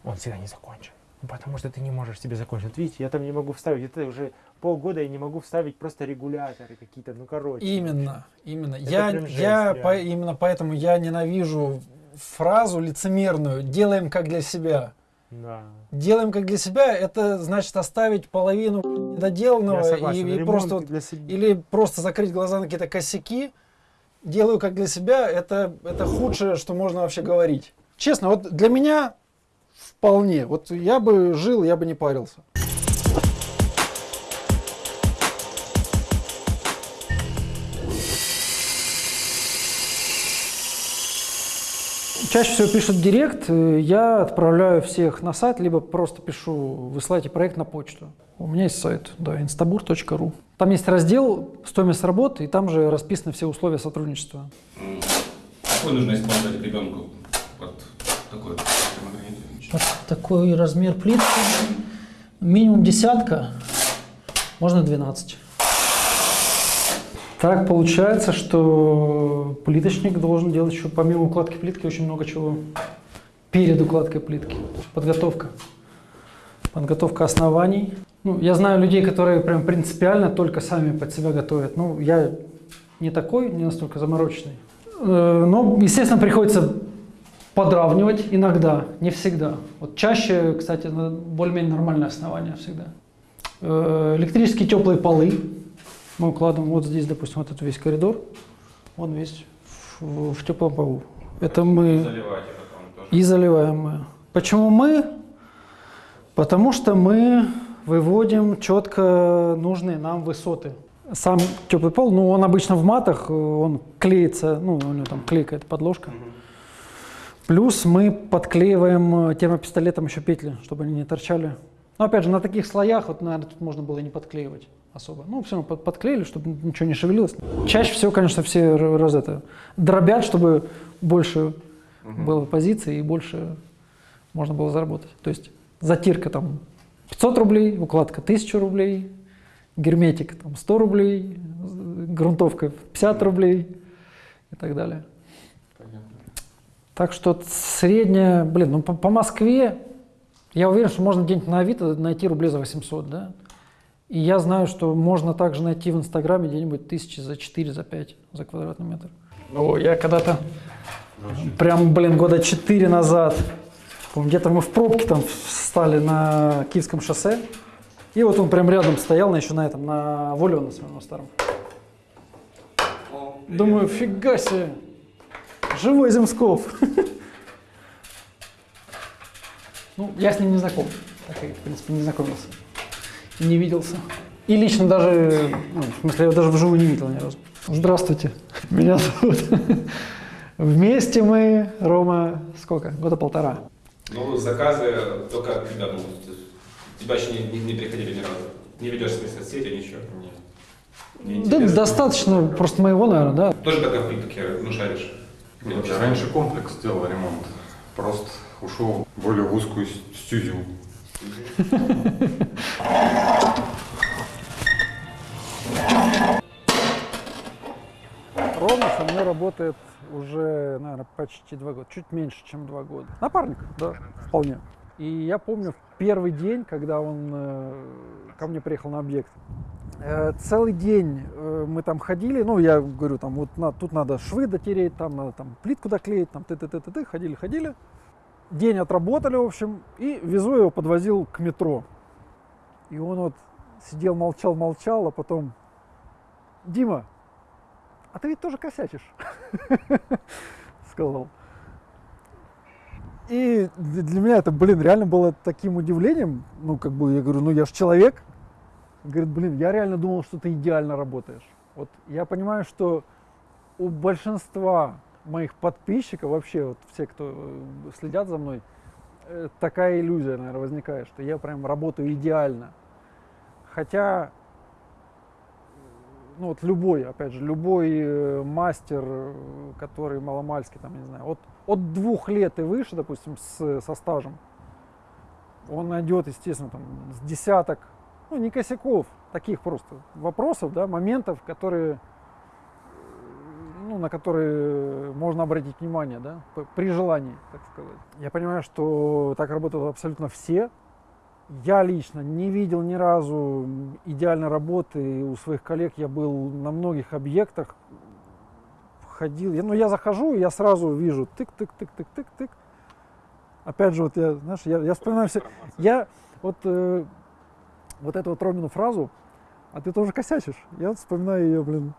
он всегда не закончен. Ну, Потому что ты не можешь себе закончить. Вот видите, я там не могу вставить, это уже полгода я не могу вставить просто регуляторы какие-то, ну короче. Именно, именно. Я, прям жесть, я по- именно поэтому я ненавижу фразу лицемерную «делаем как для себя». Да. Делаем как для себя, это значит оставить половину недоделанного согласен. и, и просто для себя. или просто закрыть глаза на какие-то косяки. Делаю как для себя, это, это худшее, что можно вообще говорить. Честно, вот для меня вполне. Вот я бы жил, я бы не парился. Чаще всего пишут директ, э, я отправляю всех на сайт, либо просто пишу, высылайте проект на почту. У меня есть сайт, да, instabur.ru. Там есть раздел «Стоимость работы», и там же расписаны все условия сотрудничества. Какой нужно использовать ребенку? Вот такой. Вот такой размер плитки. Минимум десятка, можно 12. Так получается, что плиточник должен делать еще помимо укладки плитки очень много чего. Перед укладкой плитки. Подготовка. Подготовка оснований. Ну, я знаю людей, которые прям принципиально только сами под себя готовят. Ну, я не такой, не настолько замороченный. Э, Но, естественно, приходится подравнивать иногда, не всегда. Вот чаще, кстати, более-менее нормальное основание всегда. Э, Электрические теплые полы мы укладываем вот здесь, допустим, вот этот весь коридор, он весь в, в теплом полу. Это мы Заливайте потом тоже. и заливаем мы. Почему мы? Потому что мы выводим четко нужные нам высоты. Сам теплый пол, ну он обычно в матах, он клеится, ну у него там клейкая подложка. Плюс мы подклеиваем э, термопистолетом еще петли, чтобы они не торчали. Но опять же, на таких слоях, вот, наверное, тут можно было и не подклеивать особо. Ну, все равно под- подклеили, чтобы ничего не шевелилось. Чаще всего, конечно, все раз это дробят, чтобы больше было позиций и больше можно было заработать. То есть затирка там 500 рублей, укладка 1000 рублей, герметик там 100 рублей, грунтовка 50 рублей и так далее. Так что средняя, блин, ну по, по Москве я уверен, что можно где-нибудь на Авито найти рублей за 800, да? И я знаю, что можно также найти в Инстаграме где-нибудь тысячи за 4, за 5 за квадратный метр. О, я когда-то, прям, блин, года 4 назад, где-то мы в пробке там встали на Киевском шоссе, и вот он прям рядом стоял, на, еще на этом, на Воле на своем старом. Думаю, фига себе, живой Земсков. (laughs) Ну, я с ним не знаком, так и, в принципе, не знакомился, не виделся. И лично даже, ну, в смысле, я его даже вживую не видел ни разу. Здравствуйте, (laughs) меня зовут. Вместе мы, Рома, сколько? Года полтора. Ну, заказы только от ребят могут. Тебя еще не, не, не приходили ни разу. Не ведешь свои соцсети, ничего. Не Да, достаточно просто моего, наверное, да. Тоже как охотник, ну шаришь. Ну, я раньше комплекс делал ремонт. Просто ушел в более узкую стезю. Рома со мной работает уже, наверное, почти два года, чуть меньше, чем два года. Напарник, да, вполне. И я помню первый день, когда он э, ко мне приехал на объект, Э, Целый день э, мы там ходили, ну, я говорю, там, вот на- тут надо швы дотереть, там надо там плитку доклеить, там ты ты ты ты ты ходили, ходили. День отработали, в общем, и везу его, подвозил к метро. И он вот сидел, молчал, молчал, а потом, Дима, а ты ведь тоже косячишь, (laughs) сказал. И для меня это, блин, реально было таким удивлением. Ну, как бы, я говорю, ну я же человек. Говорит, блин, я реально думал, что ты идеально работаешь. Вот я понимаю, что у большинства моих подписчиков, вообще вот все, кто э, следят за мной, э, такая иллюзия, наверное, возникает, что я прям работаю идеально. Хотя, ну вот любой, опять же, любой э, мастер, э, который маломальский, там, не знаю, от, от двух лет и выше, допустим, с, со стажем, он найдет, естественно, там, с десяток, ну, не косяков, таких просто вопросов, да, моментов, которые, э, ну, на которые можно обратить внимание, да, при желании, так сказать. Я понимаю, что так работают абсолютно все. Я лично не видел ни разу идеальной работы у своих коллег. Я был на многих объектах, ходил. Я, ну, я захожу, я сразу вижу тык-тык-тык-тык-тык-тык. Опять же, вот я, знаешь, я, я вспоминаю все. Я вот, э, вот эту вот Ромину фразу, а ты тоже косячишь. Я вспоминаю ее, блин,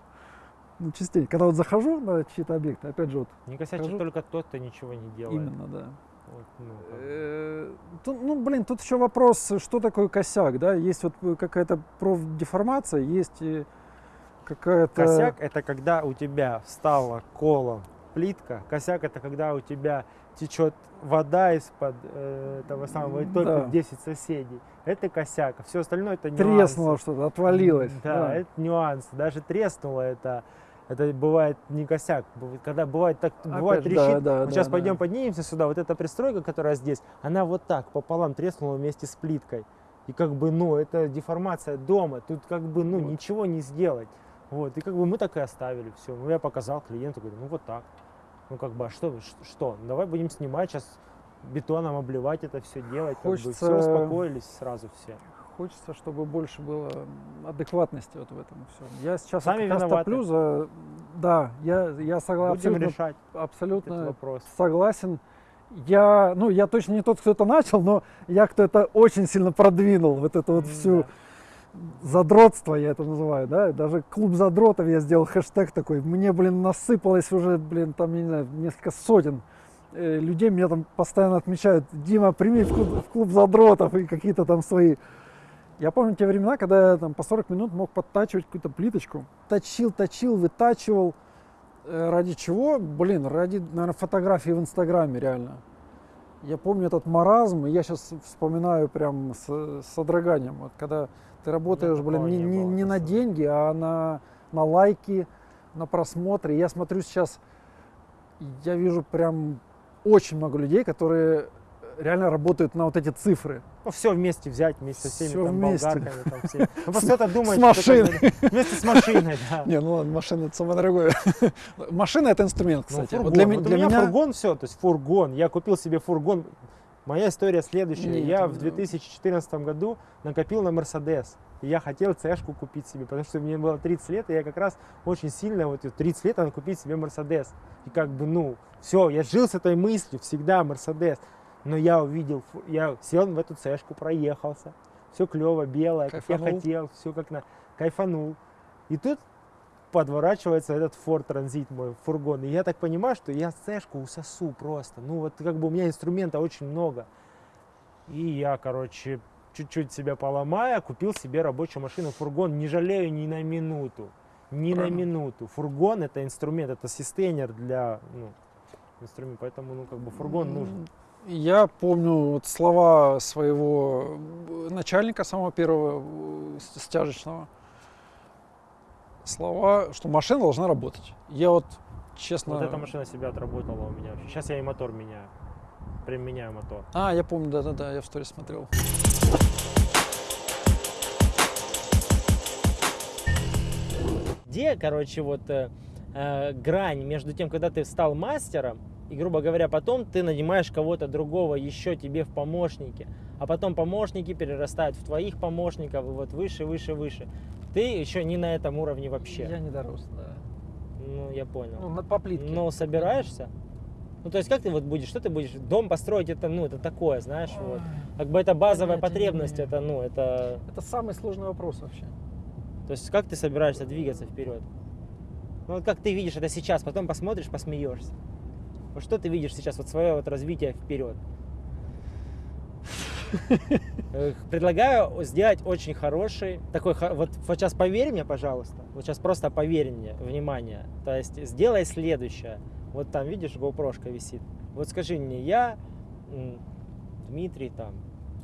ну, частенько. Когда вот захожу на чьи-то объекты, опять же, вот Не косячит Скажу. только тот, кто ничего не делает. именно, да. Вот, ну. Э, тут, ну, блин, тут еще вопрос, что такое косяк, да? Есть вот э, какая-то профдеформация, есть э, какая-то... Косяк это когда у тебя встала колом плитка. Косяк это когда у тебя течет вода из-под э, того самого и только Да. 10 соседей. Это косяк. Все остальное это Треснуло нюансы. что-то, отвалилось. Да, это нюансы. Даже треснуло это. Это бывает не косяк. Когда бывает так, бывает Опять, да, трещит. да, вот да, сейчас да. пойдем поднимемся сюда. Вот эта пристройка, которая здесь, она вот так пополам треснула вместе с плиткой. И как бы, ну, это деформация дома. Тут как бы, ну, Вот. ничего не сделать. Вот. И как бы мы так и оставили все. Ну, я показал клиенту, говорю, ну вот так. Ну, как бы, а что, что? Давай будем снимать сейчас бетоном обливать это все делать. Как бы, все Хочется- успокоились сразу все. Хочется, чтобы больше было адекватности вот в этом всем. Я сейчас Сами как топлю за... Да, я, я согласен, Будем абсолютно, решать абсолютно вопрос. согласен. Я, ну, я точно не тот, кто это начал, но я кто это очень сильно продвинул, вот эту вот всю да. задротство, я это называю, да, даже клуб задротов я сделал хэштег такой, мне, блин, насыпалось уже, блин, там, не знаю, несколько сотен э, людей, меня там постоянно отмечают, Дима, прими в клуб, в клуб задротов и какие-то там свои. Я помню те времена, когда я там по 40 минут мог подтачивать какую-то плиточку, точил, точил, вытачивал, Э, ради чего? Блин, ради, наверное, фотографии в Инстаграме, реально. Я помню этот маразм, и я сейчас вспоминаю прям с, с содроганием. Вот когда ты работаешь, блин, такого не, не было, не на деньги, а на, на лайки, на просмотры. Я смотрю сейчас, я вижу прям очень много людей, которые реально работают на вот эти цифры. Ну, все вместе взять, вместе со всеми Всё там вместе. болгарками. Там, всеми. Ну, просто кто-то думает, С машиной. вместе с машиной, да. Не, ну ладно, машина это самое дорогое. (laughs) Машина это инструмент, Ну, кстати. фургон. Вот для, Вот для у меня, меня фургон все, то есть фургон. Я купил себе фургон. Моя история следующая. Нет, я ну- в 2014 году накопил на Мерседес. И я хотел цешку купить себе, потому что мне было 30 лет, и я как раз очень сильно, вот в 30 лет, надо купить себе Мерседес. И как бы, ну, все, я жил с этой мыслью, всегда Мерседес. Но я увидел, я сел в эту цешку, проехался. Все клево, белое, как я Кайфанул. хотел, все как на... Кайфанул. И тут подворачивается этот Ford Transit мой фургон. И я так понимаю, что я цешку усосу просто. Ну вот как бы у меня инструмента очень много. И я, короче, чуть-чуть себя поломая, купил себе рабочую машину, фургон. Не жалею ни на минуту. Ни на Правильно. минуту. Фургон это инструмент, это систейнер для ну, инструмента. Поэтому, ну, как бы фургон нужен. Я помню вот слова своего э, начальника, самого первого э, стяжечного. Слова, что машина должна работать. Я вот честно... Вот эта машина себя отработала у меня. Сейчас я и мотор меняю. Прям меняю мотор. А, я помню, да-да-да, я в сторис смотрел. где, короче, вот э, э, грань между тем, когда ты стал мастером, и, грубо говоря, потом ты нанимаешь кого-то другого еще тебе в помощники, а потом помощники перерастают в твоих помощников, и вот выше, выше, выше. Ты еще не на этом уровне вообще. Я не дорос, да. Ну, я понял. Ну, по плитке. Но собираешься? Ну, то есть, как ты вот будешь, что ты будешь? Дом построить, это, ну, это такое, знаешь, вот. Как бы это базовая Понятия потребность, это, ну, это... Это самый сложный вопрос вообще. То есть, как ты собираешься двигаться вперед? Ну, вот как ты видишь это сейчас, потом посмотришь, посмеешься. Вот что ты видишь сейчас, вот свое вот развитие вперед? (laughs) Предлагаю сделать очень хороший, такой, вот, вот сейчас поверь мне, пожалуйста, вот сейчас просто поверь мне, внимание, то есть сделай следующее. Вот там, видишь, GoPro висит. Вот скажи мне, я, Дмитрий, там,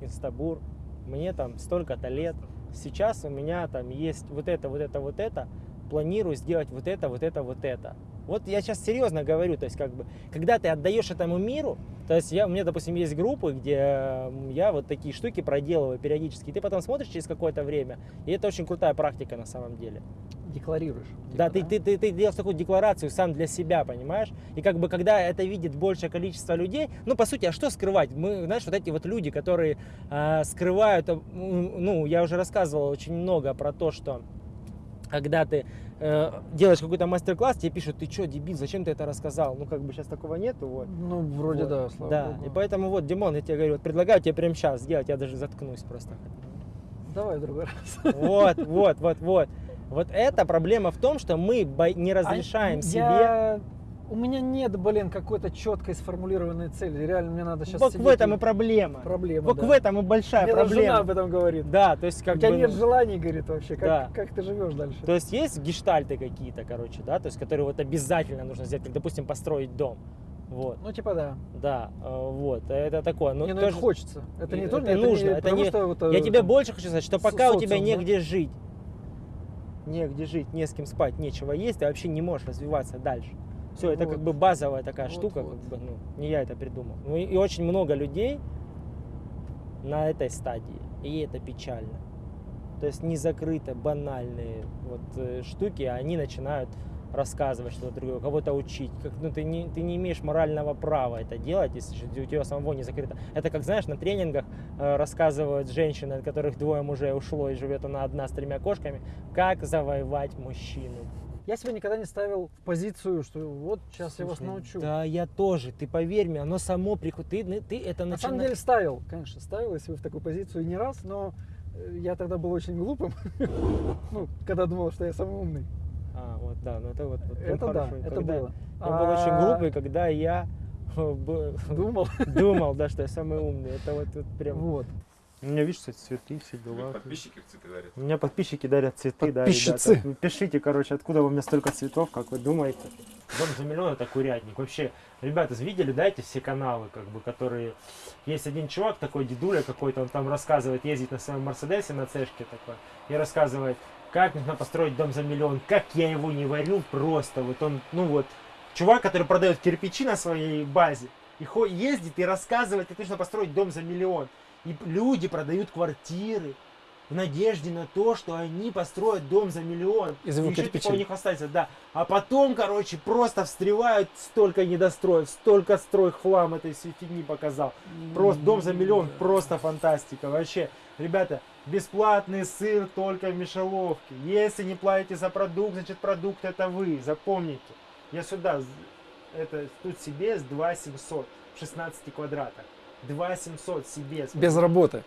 Инстабур, мне там столько-то лет, сейчас у меня там есть вот это, вот это, вот это, планирую сделать вот это, вот это, вот это. Вот я сейчас серьезно говорю, то есть как бы, когда ты отдаешь этому миру, то есть я, у меня, допустим, есть группы, где я вот такие штуки проделываю периодически, и ты потом смотришь через какое-то время, и это очень крутая практика на самом деле. Декларируешь. Да, типа, ты, ты, ты, ты делаешь такую декларацию сам для себя, понимаешь? И как бы когда это видит большее количество людей, ну, по сути, а что скрывать? Мы, знаешь, вот эти вот люди, которые а, скрывают, ну, я уже рассказывал очень много про то, что когда ты э, делаешь какой-то мастер-класс, тебе пишут, ты что, дебил, зачем ты это рассказал? Ну, как бы сейчас такого нету, вот. Ну, вроде Вот. да, слава Да, богу. и поэтому вот, Димон, я тебе говорю, вот предлагаю тебе прямо сейчас сделать, я даже заткнусь просто. Давай в другой раз. Вот, вот, вот, вот. (laughs) Вот эта проблема в том, что мы не разрешаем А себе... я- У меня нет, блин, какой-то четкой сформулированной цели. Реально, мне надо сейчас Вот в этом и проблема. Проблема, Вот да. в этом и большая Мне даже жена проблема. об этом говорит. Да, то есть как У тебя бы, нет ну, желаний, говорит, вообще. Как, Да. как ты живешь дальше? То есть есть гештальты какие-то, короче, да, то есть которые вот обязательно нужно сделать, как, допустим, построить дом. Вот, Ну, типа, да. да, э, вот, это такое. Ну, не, ну тоже- это хочется. Это не это то, нужно, это потому не- что вот, Я э, тебе там, больше хочу сказать, что пока у тебя социум, да? негде жить, негде жить, не с кем спать, нечего есть, ты вообще не можешь развиваться дальше. Все, это Вот. как бы базовая такая Вот, штука, вот. как бы, ну, не я это придумал. Ну и, и очень много людей на этой стадии, и это печально. То есть не закрыты банальные вот э, штуки, а они начинают рассказывать что-то другое, кого-то учить. Как, ну, ты, не, ты не имеешь морального права это делать, если у тебя самого не закрыто. Это как, знаешь, на тренингах э, рассказывают женщины, от которых двое мужей ушло и живет она одна с тремя кошками, как завоевать мужчину. Я себя никогда не ставил в позицию, что вот сейчас я вас Слушай, научу. Да, я тоже. Ты поверь мне, оно само приходит. Ты, ты это На самом деле ставил, конечно, ставил, если вы в такую позицию не раз, но э, я тогда был очень глупым, (laughs) ну, когда думал, что я самый умный. А, вот, да, ну это вот. вот Это да, хорошо. это Когда- было. Я был очень А, глупый, когда я э, (laughs) Думал. (laughs) думал, да, что я самый умный. Это вот, вот прям. Вот. У меня, видишь, кстати, цветы, все Тебе Подписчики цветы дарят. У меня подписчики дарят цветы, да, Подписчицы. ребята. Вы Пишите, короче, откуда у меня столько цветов, как вы думаете. Дом за миллион это курятник. Вообще, ребята, видели, да, эти все каналы, как бы, которые... Есть один чувак такой, дедуля какой-то, он там рассказывает, ездит на своем Мерседесе, на цешке такой, и рассказывает, как нужно построить дом за миллион, как я его не варю, просто. Вот он, ну вот, чувак, который продает кирпичи на своей базе, и ездит и рассказывает, как нужно построить дом за миллион. И люди продают квартиры в надежде на то, что они построят дом за миллион. И ещё, типа, кирпичей. у них останется, да. А потом, короче, просто встревают столько недостроев, столько строй хлам этой всей фигни показал. Просто дом за миллион, просто фантастика. Вообще, ребята, бесплатный сыр только в мишеловке. Если не платите за продукт, значит продукт это вы. Запомните. Я сюда, это тут себе с 2700 в 16 квадратах. 2700 себе. Без работы.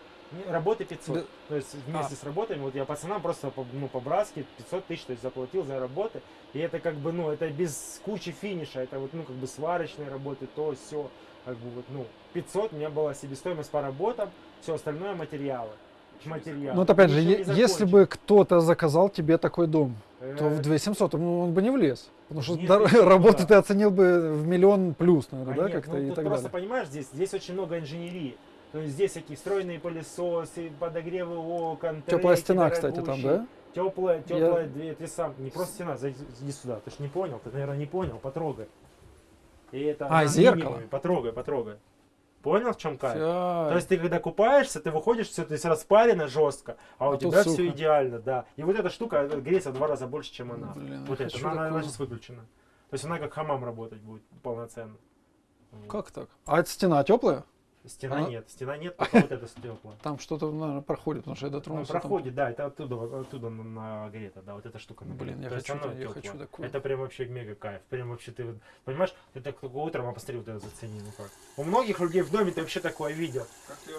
Работы 500. Без- То есть вместе А. с работами, вот я пацанам просто по- ну, по-братски 500 тысяч то есть, заплатил за работы. И это как бы, ну, это без кучи финиша. Это вот, ну, как бы сварочные работы, то, все. Как бы вот, ну, 500 у меня была себестоимость по работам, все остальное материалы. Материалы. Ну, вот опять же, если бы кто-то заказал тебе такой дом, то в Э, 2700 ну, он бы не влез. Потому что Нет, дор- работу да. ты оценил бы в миллион плюс, наверное, А да, нет, как-то ну, и так просто далее. понимаешь, здесь, здесь очень много инженерии. То есть здесь всякие встроенные пылесосы, подогревы окон, Теплая стена, кстати, там, дорогущие. да? Теплая, Я- теплая дверь, ты сам, не просто стена, зайди сюда, ты ж не понял, ты, наверное, не понял, потрогай. И это А, зеркало? Потрогай, потрогай. Понял, в чем кайф? Всё. То есть ты когда купаешься, ты выходишь, все, то есть распарено жестко, а, А у тут тебя сухо. все идеально, да. И вот эта штука э, греется в два раза больше, чем она. Блин, вот хочу она, она сейчас выключена. То есть она как хамам работать будет полноценно. Вот. Как так? А эта стена теплая? Стена Она- нет, стена нет, (laughs) только вот это стекла. Там что-то, наверное, проходит, потому что я Он дотронулся. там- проходит, да, это оттуда, оттуда на- нагрето, да, вот эта штука. Блин, нагрета. я То хочу я хочу такую. Это прям вообще мега кайф. Прям вообще ты, вот, понимаешь, ты так только утром, а посмотри, вот это зацени, ну как. У многих людей в доме ты вообще такое видел.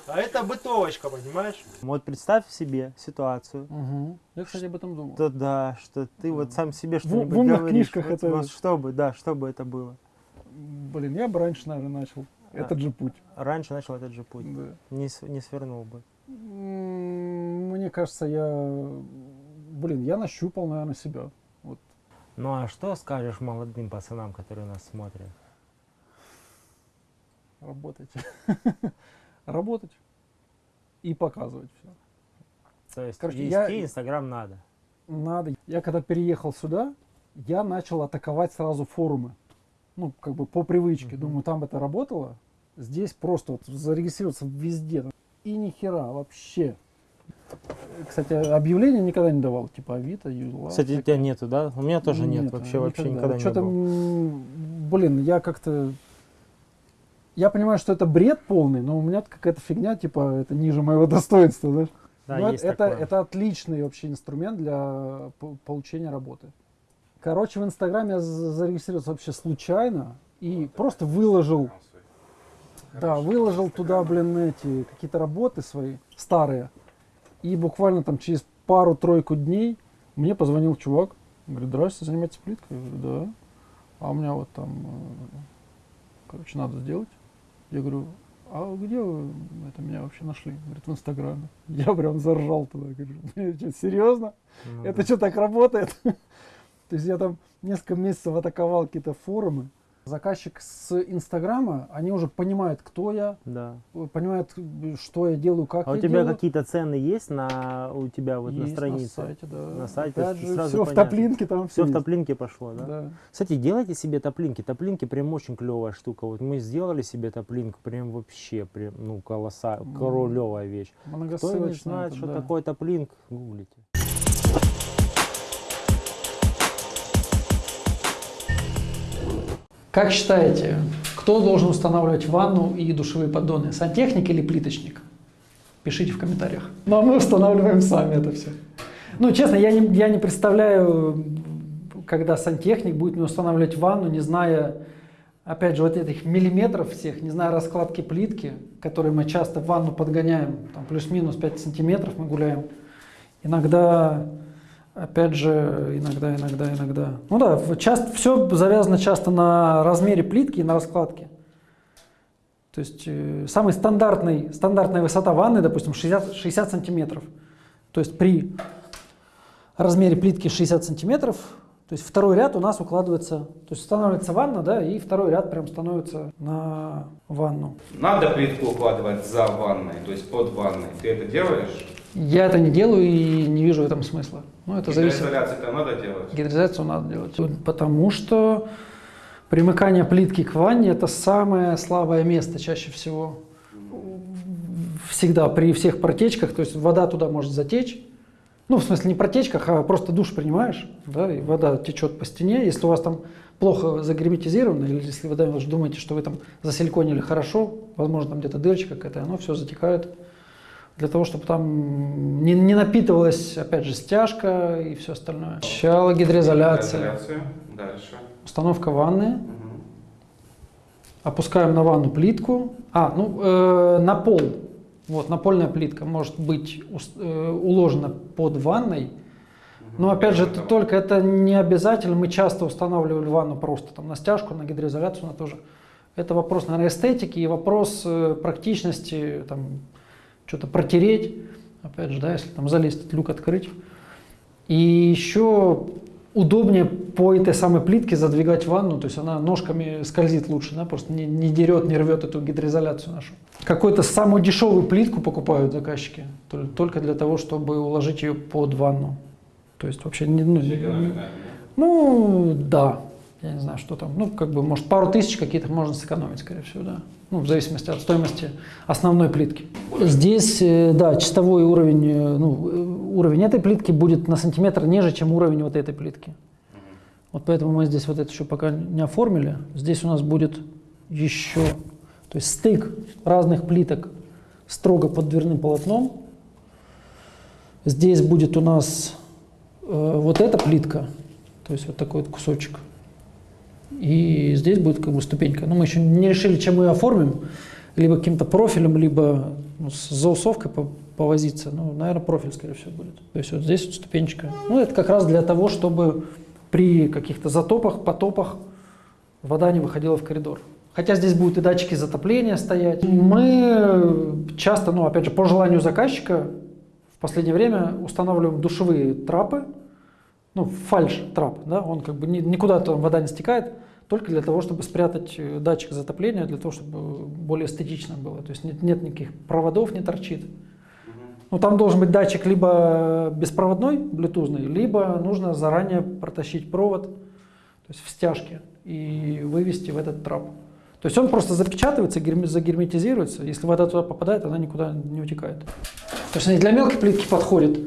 А это бытовочка, понимаешь? Вот представь себе ситуацию, Мгм. Я, кстати, об этом думал. то да, что ты вот сам себе что-нибудь говоришь. книжках Вот- это- вот что бы, да, что бы это было. Блин, я бы раньше, наверное, начал. А. Этот же путь. Раньше начал этот же путь. Да. Не, не свернул бы. Мне кажется, я... Блин, я нащупал, наверное, себя. Вот. Ну а что скажешь молодым пацанам, которые нас смотрят? Работать. (laughs) Работать. И показывать все. То есть Короче, вести я- Инстаграм надо. Надо. Я когда переехал сюда, я начал атаковать сразу форумы. Ну, как бы по привычке. Думаю, там это работало. Здесь просто вот зарегистрироваться везде. И ни хера вообще. Кстати, объявления никогда не давал. Типа Авито, Юла. Кстати, у тебя нету, да? У меня тоже нет, Нет, вообще, вообще никогда не Что-то, было. блин, я как-то... Я понимаю, что это бред полный, но у меня какая-то фигня, типа, это ниже моего (laughs) достоинства, знаешь? Да, Ну, есть это, такое. это отличный вообще инструмент для по- получения работы. Короче, в Инстаграме я за- зарегистрировался вообще случайно и просто выложил, да, выложил туда, блин, эти какие-то работы свои старые. И буквально там через пару-тройку дней мне позвонил чувак, говорит, здрасте, занимаетесь плиткой? Я говорю, да. А у меня вот там, э, короче, надо сделать. Я говорю, а где вы это меня вообще нашли? Говорит, в Инстаграме. (laughs) Я прям заржал туда. Говорю, «Блин, что, серьезно? Ну Это да. что, так работает? (laughs) То есть я там несколько месяцев атаковал какие-то форумы. Заказчик с Инстаграма, они уже понимают, кто я, Да. понимают, что я делаю, как А у я тебя делаю. какие-то цены есть на у тебя вот на Есть странице? На сайте, да. На сайте Опять же, сразу все в понятно. топлинке там Все в есть. топлинке пошло, да? Да. Кстати, делайте себе топлинки. Топлинки прям очень клевая штука. Вот мы сделали себе топлинку, прям вообще, прям, ну, колосса, М. королевая вещь. Кто не знает, это, что да. такое топлинк, гуглите. Как считаете, кто должен устанавливать ванну и душевые поддоны? Сантехник или плиточник? Пишите в комментариях. Ну, а мы устанавливаем сами это все. Ну, честно, я не, я не представляю, когда сантехник будет мне устанавливать ванну, не зная, опять же, вот этих миллиметров всех, не зная раскладки плитки, которые мы часто в ванну подгоняем, там плюс-минус 5 сантиметров мы гуляем. Иногда, опять же, иногда, иногда, иногда. Ну да, часто, все завязано часто на размере плитки и на раскладке. То есть э, самый стандартный, стандартная высота ванны, допустим, 60, 60 сантиметров. То есть при размере плитки 60 сантиметров, то есть второй ряд у нас укладывается, то есть устанавливается ванна, да, и второй ряд прям становится на ванну. Надо плитку укладывать за ванной, то есть под ванной. Ты это делаешь? Я это не делаю и не вижу в этом смысла. Ну, это зависит. Гидроизоляцию-то надо делать? Гидризацию надо делать. Потому что примыкание плитки к ванне – это самое слабое место чаще всего. Всегда при всех протечках, то есть вода туда может затечь. Ну, в смысле, не протечках, а просто душ принимаешь, да, и вода течет по стене. Если у вас там плохо загерметизировано, или если вы даже думаете, что вы там засиликонили хорошо, возможно, там где-то дырочка какая-то, оно все затекает. Для того, чтобы там не, не напитывалась, опять же, стяжка и все остальное. Сначала гидроизоляция. Дальше. установка ванны, Мгм. опускаем на ванну плитку. А, ну, э, на пол. Вот, напольная плитка может быть э, уложена под ванной. Но опять же, это только это не обязательно. Мы часто устанавливали ванну просто там на стяжку, на гидроизоляцию, на тоже. Это вопрос, наверное, эстетики и вопрос э, практичности, там, что-то протереть, опять же, да, если там залезть, люк открыть. И еще удобнее по этой самой плитке задвигать ванну, то есть она ножками скользит лучше, да, просто не, не дерет, не рвет эту гидроизоляцию нашу. Какую-то самую дешевую плитку покупают заказчики, тол- только для того, чтобы уложить ее под ванну. То есть вообще не, ну, ну, да. Я не знаю, что там. Ну, как бы, может, пару тысяч какие-то можно сэкономить, скорее всего, да. Ну, в зависимости от стоимости основной плитки. Здесь, э, да, чистовой уровень, э, ну, э, уровень этой плитки будет на сантиметр ниже, чем уровень вот этой плитки. Вот поэтому мы здесь вот это еще пока не оформили. Здесь у нас будет еще, то То есть стык разных плиток строго под дверным полотном. Здесь будет у нас э, вот эта плитка, то есть вот такой вот кусочек. И здесь будет как бы ступенька. Но мы еще не решили, чем мы ее оформим. Либо каким-то профилем, либо ну, с заусовкой по- повозиться. Ну, наверное, профиль, скорее всего, будет. То есть вот здесь вот ступенечка. Ну, это как раз для того, чтобы при каких-то затопах, потопах вода не выходила в коридор. Хотя здесь будут и датчики затопления стоять. Мы часто, ну, опять же, по желанию заказчика, в последнее время устанавливаем душевые трапы, ну, фальш трап, да, он как бы ни- никуда там вода не стекает, только для того, чтобы спрятать э, датчик затопления, для того, чтобы более эстетично было. То есть нет, нет никаких проводов, не торчит. Ну, там должен быть датчик либо беспроводной, блютузный, либо нужно заранее протащить провод, то есть в стяжке, и вывести в этот трап. То есть он просто запечатывается, герме- загерметизируется. Если вода туда попадает, она никуда не утекает. То есть они для мелкой плитки подходит.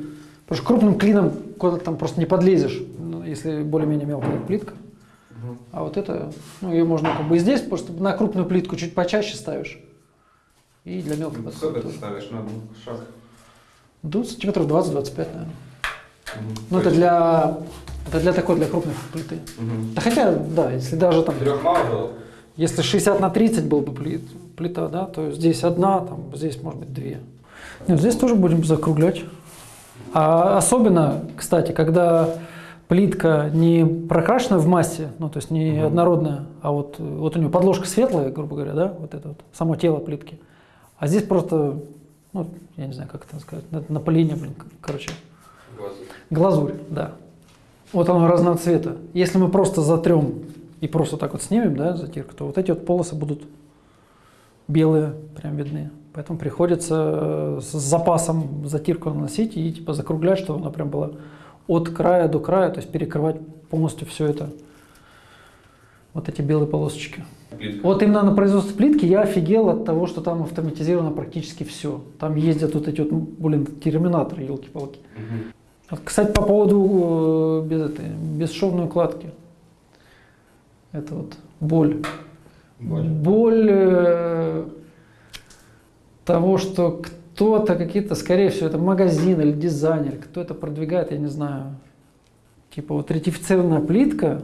Потому что крупным клином куда-то там просто не подлезешь, ну, если более-менее мелкая плитка. А вот это, ну, ее можно как бы и здесь, просто на крупную плитку чуть почаще ставишь. И для мелкой Сколько подходит. ты ставишь на шаг? Ну, сантиметров 20-25, наверное. Мгм. Ну, То это есть- для, это для такой, для крупной плиты. Мгм. Да хотя, да, если даже там, Трех мало было? если 60 на 30 был бы плит- плита, да, то здесь одна, там, здесь может быть две. Нет, здесь тоже будем закруглять. А особенно, кстати, когда плитка не прокрашена в массе, ну, то есть не Мгм. однородная, а вот, вот у нее подложка светлая, грубо говоря, да, вот это вот, само тело плитки. А здесь просто, ну, я не знаю, как это сказать, на- напыление, блин, короче, Глазу. Глазурь, да. Вот оно разного цвета. Если мы просто затрем и просто так вот снимем, да, затирку, то вот эти вот полосы будут белые, прям видны. Поэтому приходится э, с запасом затирку наносить и типа закруглять, чтобы она прям была от края до края, то есть перекрывать полностью все это. Вот эти белые полосочки. Плитка. Вот именно на производстве плитки я офигел от того, что там автоматизировано практически все. Там ездят вот эти вот, ну, блин, терминаторы, елки-палки. Вот, Кстати, по поводу э, без этой, бесшовной укладки. Это вот боль. Боль. э, того, что кто-то, какие-то, скорее всего, это магазин или дизайнер, кто это продвигает, я не знаю. Типа вот ретифицированная плитка,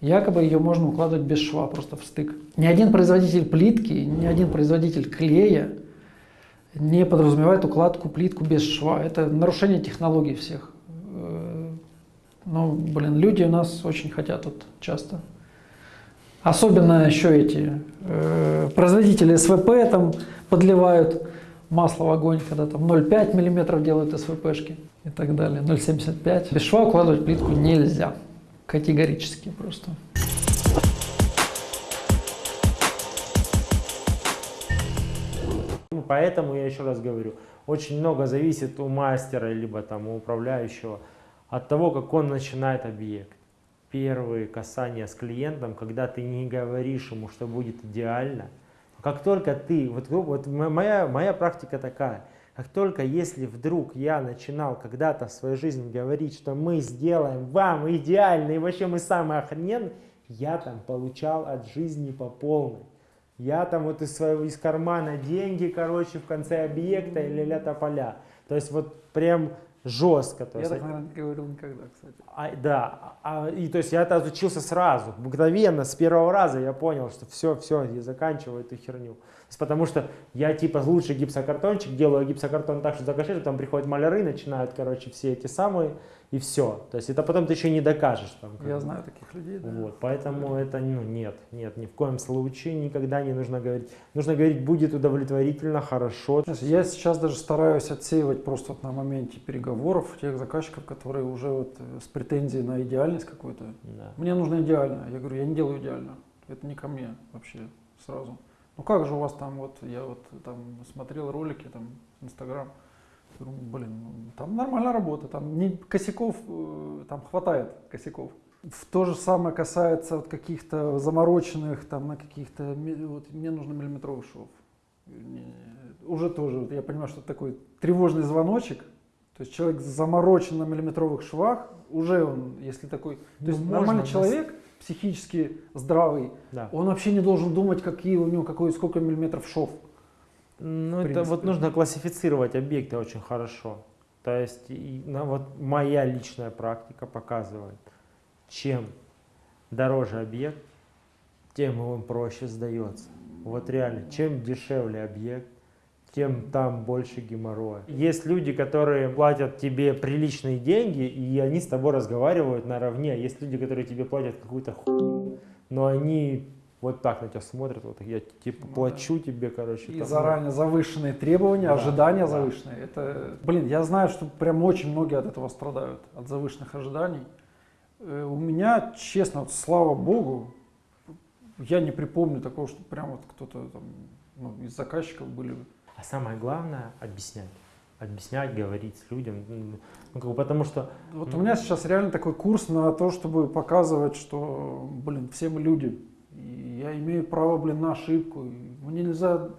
якобы ее можно укладывать без шва, просто в стык. Ни один производитель плитки, ни один производитель клея не подразумевает укладку плитку без шва. Это нарушение технологий всех. Э, Ну, блин, люди у нас очень хотят вот часто. Особенно еще эти э, производители СВП там подливают масло в огонь, когда там 0,5 миллиметров делают СВПшки и так далее, 0,75. Без шва укладывать плитку нельзя. Категорически просто. Ну, Поэтому я еще раз говорю, очень много зависит у мастера, либо там у управляющего от того, как он начинает объект. Первые касания с клиентом, когда ты не говоришь ему, что будет идеально, как только ты, вот, вот м- моя, моя практика такая, как только если вдруг я начинал когда-то в своей жизни говорить, что мы сделаем вам идеально и вообще мы самые охрененные, я там получал от жизни по полной. Я там вот из своего из кармана деньги, короче, в конце объекта или ля поля. То есть вот прям жестко. То есть, наверное, не говорил никогда, кстати. а, да, а, и то есть я это учился сразу, мгновенно, с первого раза я понял, что все, все, я заканчиваю эту херню. Есть потому что я типа лучший гипсокартончик, делаю гипсокартон так, что закашешь, там приходят маляры, начинают, короче, все эти самые, и все. То есть это потом ты еще не докажешь. Там, Я бы. знаю таких людей. да. Вот, поэтому это, ну, нет, нет, ни в коем случае никогда не нужно говорить. Нужно говорить, будет удовлетворительно, хорошо. Знаешь, Я сейчас даже стараюсь отсеивать просто вот на моменте переговоров тех заказчиков, которые уже вот э, с претензией на идеальность какую-то. Да. Мне нужно идеально. Я говорю, я не делаю идеально. Это не ко мне вообще сразу. Ну как же у вас там вот, я вот там смотрел ролики, там, Инстаграм. Блин, ну, там нормальная работа, там не, косяков, э, там хватает косяков. В то же самое касается вот каких-то замороченных, там на каких-то, вот мне нужно миллиметровый шов. Уже тоже, вот я понимаю, что это такой тревожный звоночек. То есть человек заморочен на миллиметровых швах, уже он, если такой, то Ну, есть нормальный человек, психически здравый, Да. он вообще не должен думать, какие у него, какой, сколько миллиметров шов. Ну, это вот нужно классифицировать объекты очень хорошо. То есть, и, ну, вот моя личная практика показывает, чем дороже объект, тем он проще сдается. Вот реально, чем дешевле объект, тем там больше геморроя. Есть люди, которые платят тебе приличные деньги, и они с тобой разговаривают наравне. А Есть люди, которые тебе платят какую-то хуйню, но они вот так на тебя смотрят, вот я типа Ну плачу тебе, короче. И там, заранее завышенные требования, Да, ожидания да. завышенные. Это, блин, я знаю, что прям очень многие от этого страдают, от завышенных ожиданий. Э, У меня, честно, вот, слава богу, я не припомню такого, что прям вот кто-то там, ну, из заказчиков были. А самое главное объяснять. Объяснять, говорить с людям. Ну, как бы потому что Вот Ну. у меня сейчас реально такой курс на то, чтобы показывать, что, блин, все мы люди. И я имею право, блин, на ошибку. И мне нельзя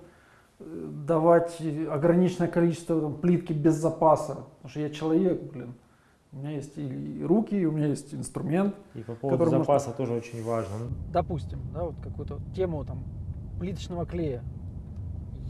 э, давать ограниченное количество там, плитки без запаса. Потому что я человек, блин. У меня есть и руки, и у меня есть инструмент. и по поводу запаса тоже очень важно. Допустим, да, вот какую-то тему там плиточного клея.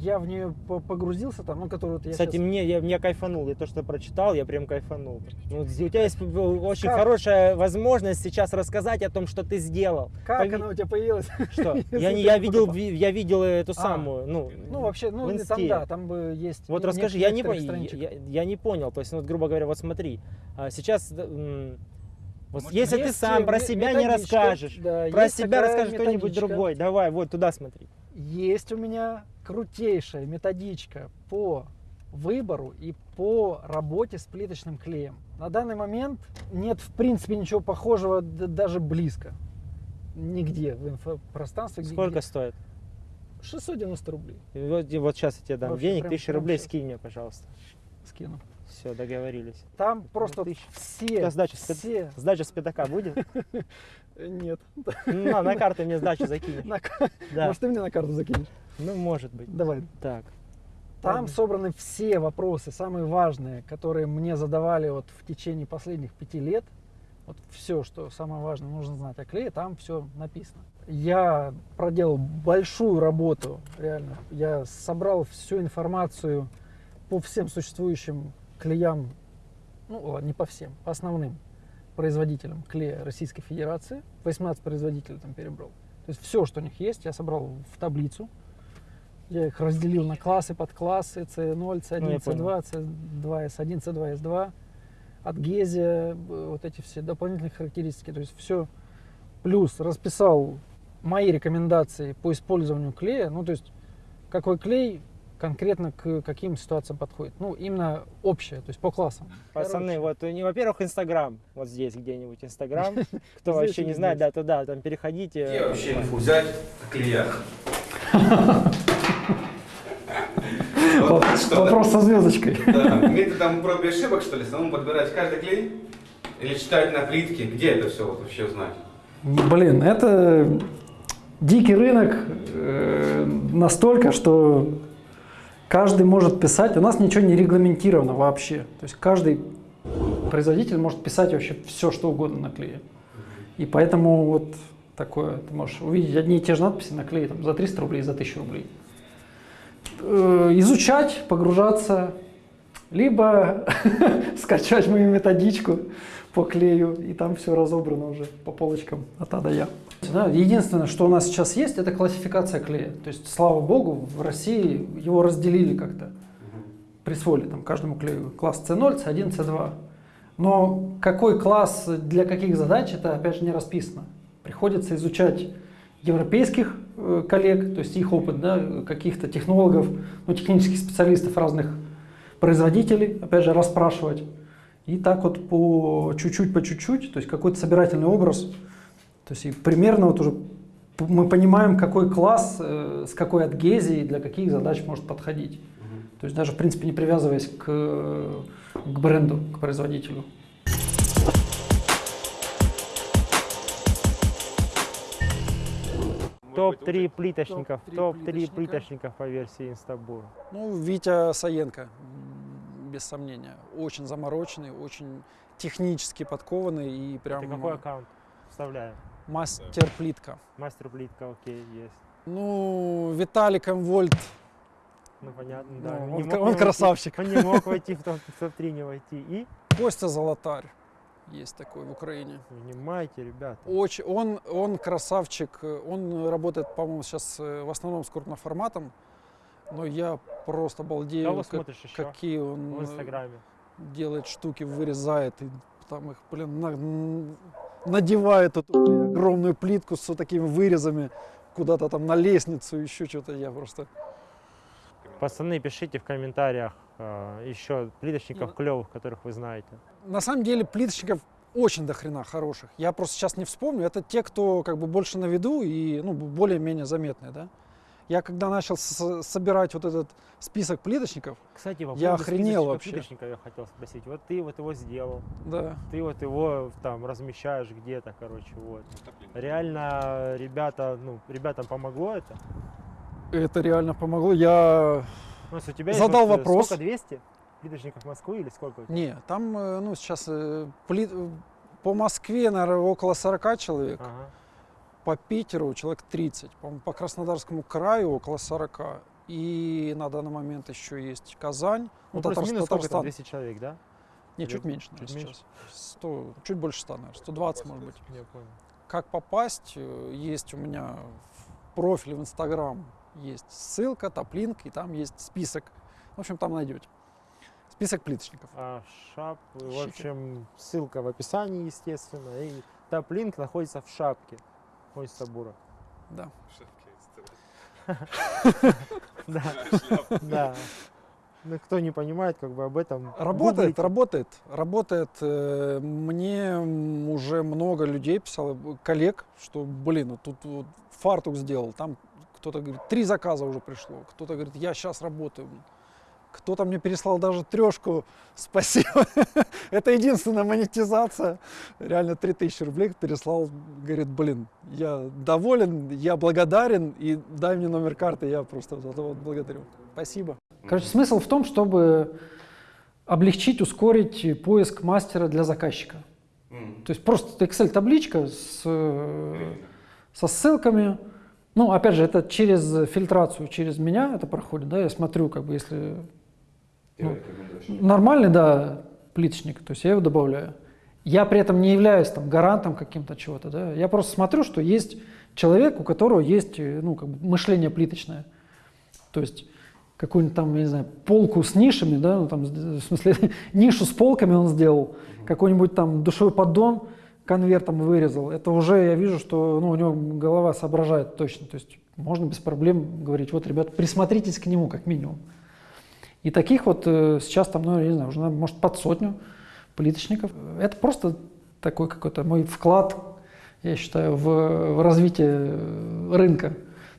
Я в нее по- погрузился там, ну, который вот я Кстати, щас- мне, я, меня кайфанул. Я то, что прочитал, я прям кайфанул. Ну, у тебя есть очень Как? хорошая возможность сейчас рассказать о том, что ты сделал. Как пови- она у тебя появилась? Что? (laughs) Я, не, я, видел, я видел эту А. самую. Ну, Ну, вообще, ну, там, да, там бы есть... Вот расскажи, я не, я, я не понял. То есть, ну, вот, грубо говоря, вот смотри, а, сейчас, вот Может, если ты сам э, про себя не расскажешь, да, про себя такая расскажешь кто-нибудь другой, давай, вот туда смотри. Есть у меня крутейшая методичка по выбору и по работе с плиточным клеем. На данный момент нет в принципе ничего похожего даже близко. Нигде в инфопространстве. Сколько где- стоит? 690 рублей И Вот, и вот сейчас я тебе дам Вообще денег, прям- тысячу прям рублей щас. скинь мне, пожалуйста. скину. Все, договорились. Там просто тысяча. все, сдача, все, сдача с пятака будет? (laughs) нет. Ну, На, на карту мне сдачу закинешь. На. Может, ты мне на карту закинешь? Ну, может быть. Давай. Так. Там Ладно. собраны все вопросы, самые важные, которые мне задавали вот в течение последних пяти лет. Вот все, что самое важное нужно знать о клее, там все написано. Я проделал большую работу, реально. Я собрал всю информацию по всем существующим клеям, ну не по всем, по основным производителям клея Российской Федерации. 18 производителей там перебрал. То есть все, что у них есть, я собрал в таблицу. Я их разделил на классы, подклассы, C0, Ну, я C1, C2, C2, S1, C2, S2. От Гезия, э, вот эти все дополнительные характеристики. То есть все. Плюс расписал мои рекомендации по использованию клея. Ну, то есть какой клей конкретно к каким ситуациям подходит. Ну, именно общее, то есть по классам. Пацаны, вот, у них, во-первых, Инстаграм, вот здесь где-нибудь Инстаграм. (laughs) Кто вообще не знает, да, туда, там переходите. Где вообще инфу взять о клеях? (laughs) Вот? Вопрос со звездочкой. Да, методом проб и ошибок, что ли, самому подбирать каждый клей? Или читать на плитке? Где это все вот вообще узнать? Блин, это дикий рынок э, настолько, что каждый может писать. У нас ничего не регламентировано вообще. То есть каждый производитель может писать вообще все, что угодно на клее. И поэтому вот такое, ты можешь увидеть одни и те же надписи на клее там, за 300 рублей, за 1000 рублей. Э, изучать, погружаться, либо (laughs) скачать мою методичку по клею, и там все разобрано уже по полочкам от А до Я. Единственное, что у нас сейчас есть, это классификация клея. То есть, слава богу, в России его разделили как-то, присвоили там каждому клею класс C0, C1, C2. Но какой класс для каких задач, это опять же не расписано. Приходится изучать европейских коллег, то есть их опыт, да, каких-то технологов, ну, технических специалистов разных производителей, опять же, расспрашивать. И так вот по чуть-чуть, по чуть-чуть, то есть какой-то собирательный образ. То есть и примерно вот уже мы понимаем, какой класс э, с какой адгезией для каких задач может подходить. То есть даже, в принципе, не привязываясь к, к бренду, к производителю. Топ-3 плиточников, топ-три топ-3 плиточника. плиточников по версии Инстабур. Ну, Витя Саенко, без сомнения. Очень замороченный, очень технически подкованный и прям... Ты какой аккаунт вставляю? Мастер плитка. Мастер плитка, окей, есть. Ну, Виталик Вольт. Ну, понятно, Ну, да. он мог он не войти- красавчик. Он не мог войти в топ- в топ-3, не войти. И, Костя Золотарь. Есть такой в Украине. внимайте, ребята. Очень, он, он красавчик. Он работает, по-моему, сейчас э, в основном с крупным форматом. Но я просто балдею, Кого как- какие он в Инстаграме? делает штуки, вырезает и там их, блин, на- надевает эту блин, огромную плитку с вот такими вырезами куда-то там на лестницу, еще что-то. Я просто Пацаны, пишите в комментариях э, еще плиточников Ну, клевых, которых вы знаете. На самом деле плиточников очень до хрена хороших. Я просто сейчас не вспомню. Это те, кто как бы больше на виду и ну, более-менее заметные, да. Я когда начал собирать вот этот список плиточников, Кстати, по Я охренел вообще. плиточника я хотел спросить. Вот ты вот его сделал, да, ты вот его там размещаешь где-то, короче, вот. Реально, ребята, ну, ребятам помогло это? это реально помогло. Я Ну, у тебя Задал вот, э, вопрос. Сколько, 200 плиточников Москвы или сколько? не, там э, ну сейчас э, плит- э, по Москве, наверное, около 40 человек. Ага. по Питеру человек 30, по-моему, по Краснодарскому краю около 40. И на данный момент еще есть Казань, Ну, ну, Татар- плюс-минус сколько там, Татарстан. 200 человек, да? Не, или чуть меньше, чуть наверное, меньше? сейчас. 100, чуть больше 100, наверное, 120, может быть. Я понял. Как попасть? Есть у меня в профиле в Инстаграм есть ссылка, топлинк, и там есть список. В общем, там найдете. Список плиточников. А шап, в общем, ссылка в описании, естественно, и топ-линк находится в шапке. Ой, Сабура. Да. (laughs) Да, (laughs) да. Ну, кто не понимает, как бы об этом. Работает, гуглите. работает, работает. Э, Мне уже много людей писало, коллег, что, блин, вот тут вот фартук сделал, там кто-то говорит, три заказа уже пришло, кто-то говорит, я сейчас работаю. Кто-то мне переслал даже трешку, спасибо. (laughs) Это единственная монетизация. Реально 3000 рублей переслал, говорит, блин, я доволен, я благодарен, и дай мне номер карты, я просто за это вот благодарю. Спасибо. Короче, смысл в том, чтобы облегчить, ускорить поиск мастера для заказчика. М. То есть просто Excel-табличка с, со ссылками. Ну, опять же, это через фильтрацию, через меня это проходит, да, я смотрю, как бы, если Ну, нормальный, да, плиточник, то есть я его добавляю. Я при этом не являюсь там гарантом каким-то чего-то, да, я просто смотрю, что есть человек, у которого есть, э, ну, как бы мышление плиточное. То есть какую-нибудь там, я не знаю, полку с нишами, да, ну, там, с- в смысле, (laughs) нишу с полками он сделал, какой-нибудь там душевой поддон конвертом вырезал. Это уже я вижу, что ну, у него голова соображает точно. То есть можно без проблем говорить, вот, ребят, присмотритесь к нему как минимум. И таких вот э, сейчас там, ну, не знаю, уже, может, под сотню плиточников. Это просто такой какой-то мой вклад, я считаю, в, в развитие э, рынка,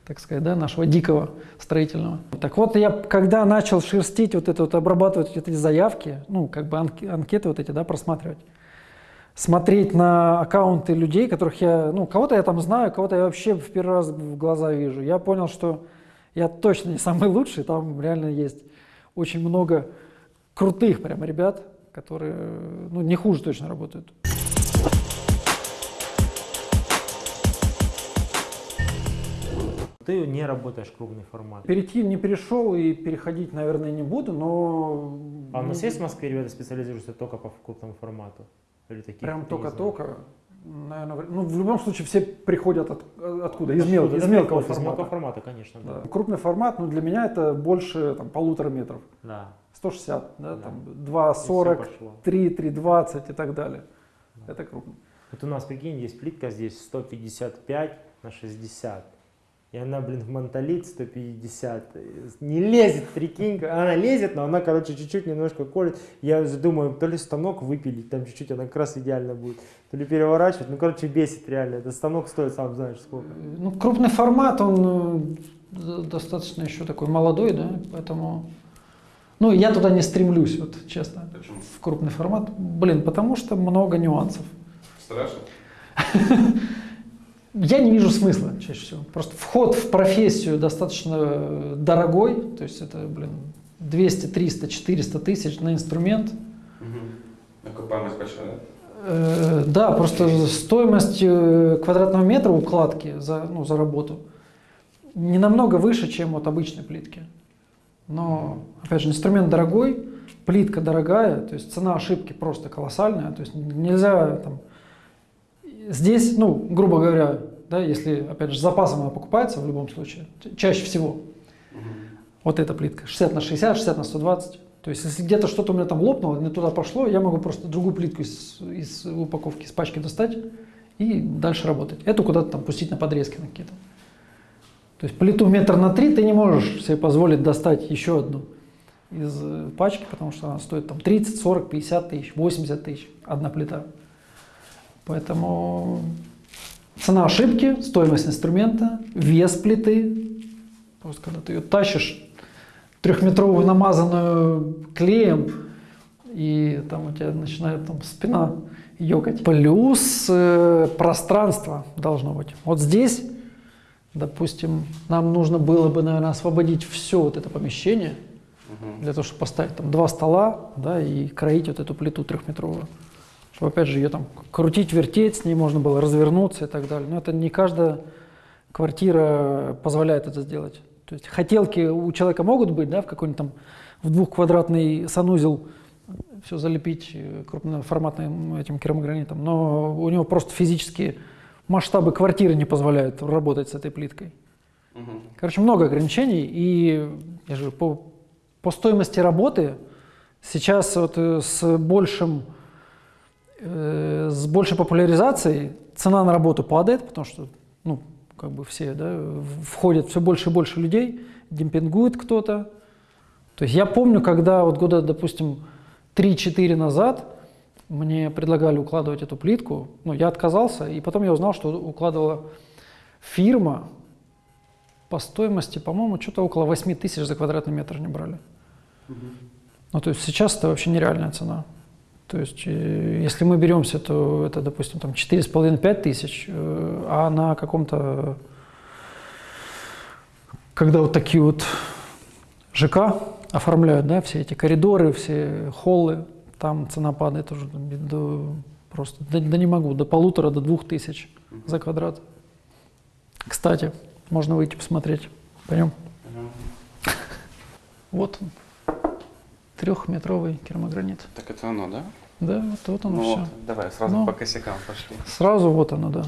так сказать, да, нашего дикого строительного. Так вот, я когда начал шерстить вот это вот, обрабатывать эти заявки, ну, как бы анк- анкеты вот эти, да, просматривать, смотреть на аккаунты людей, которых я, ну, кого-то я там знаю, кого-то я вообще в первый раз в глаза вижу. Я понял, что я точно не самый лучший, там реально есть очень много крутых прямо ребят, которые, ну, не хуже точно работают. Ты не работаешь крупный формат. Перейти не перешел и переходить, наверное, не буду, но... А у нас есть в Москве ребята специализируются только по крупному формату? Или таких Прям только-только. Наверное, ну, в любом случае все приходят от- откуда? Из, мел- из мелкого Из мелкого формата. формата, конечно, да. Да. Крупный формат, ну, для меня это больше там, полутора метров. Да. 160, да, Да. там И 2,40, всё пошло. 3, 3,20 и так далее. Да. Это крупно. Вот у нас, прикинь, есть плитка здесь 155 на 60. И она, блин, в монтолит 150. Не лезет, прикинь. Она лезет, но она, короче, чуть-чуть немножко колет. Я уже думаю, то ли станок выпилить, там чуть-чуть она как раз идеально будет. То ли переворачивать. Ну, короче, бесит реально. Этот станок стоит, сам знаешь, сколько. Ну, крупный формат, он э, достаточно еще такой молодой, да, поэтому... Ну, я туда не стремлюсь, вот честно, Почему? в крупный формат. Блин, потому что много нюансов. Страшно? (laughs) Я не вижу смысла чаще всего. Просто вход в профессию достаточно э, дорогой, то есть это, блин, 200, 300, 400 тысяч на инструмент. Угу. Окупаемость большая, да? Э, Да, просто стоимость э, квадратного метра укладки за, ну, за работу не намного выше, чем вот обычной плитки. Но, опять же, инструмент дорогой, плитка дорогая, то есть цена ошибки просто колоссальная. То есть нельзя там... Здесь, ну, грубо говоря, да, если, опять же, с запасом она покупается в любом случае, чаще всего, вот эта плитка, 60 на 60, 60 на 120. То есть, если где-то что-то у меня там лопнуло, не туда пошло, я могу просто другую плитку из, из упаковки, из пачки достать и дальше работать. Эту куда-то там пустить на подрезки на какие-то. То есть плиту метр на три ты не можешь себе позволить достать еще одну из э, пачки, потому что она стоит там 30, 40, 50 тысяч, 80 тысяч одна плита. Поэтому цена ошибки, стоимость инструмента, вес плиты. Просто когда ты ее тащишь трехметровую намазанную клеем, и там у тебя начинает там спина ёкать. Плюс э, пространство должно быть. Вот здесь, допустим, нам нужно было бы, наверное, освободить все вот это помещение, для того, чтобы поставить там два стола, да, и кроить вот эту плиту трехметровую. Чтобы, опять же, ее там крутить, вертеть, с ней можно было развернуться и так далее. Но это не каждая квартира позволяет это сделать. То есть хотелки у человека могут быть, да, в какой-нибудь там в двухквадратный санузел все залепить э, крупноформатным этим керамогранитом, но у него просто физически масштабы квартиры не позволяют работать с этой плиткой. Короче, много ограничений, и я же по, по стоимости работы сейчас вот э, с большим с большей популяризацией цена на работу падает, потому что ну, как бы все да, входят все больше и больше людей, демпингует кто-то. То есть я помню, когда вот года, допустим, 3-4 назад мне предлагали укладывать эту плитку, ну, я отказался, и потом я узнал, что укладывала фирма по стоимости, по-моему, что-то около 8 тысяч за квадратный метр не брали. Ну, то есть сейчас это вообще нереальная цена. То есть, э, если мы беремся, то это, допустим, там 4,5-5 тысяч, э, а на каком-то, когда вот такие вот ЖК оформляют, да, все эти коридоры, все холлы, там цена падает уже до, просто, да, да не могу, до полутора, до двух тысяч за квадрат. Кстати, можно выйти посмотреть. Пойдем. (laughs) Вот он, трехметровый керамогранит. Так это оно, да? Да, вот, вот оно ну все. вот, давай сразу Ну. по косякам пошли. Сразу вот оно, да.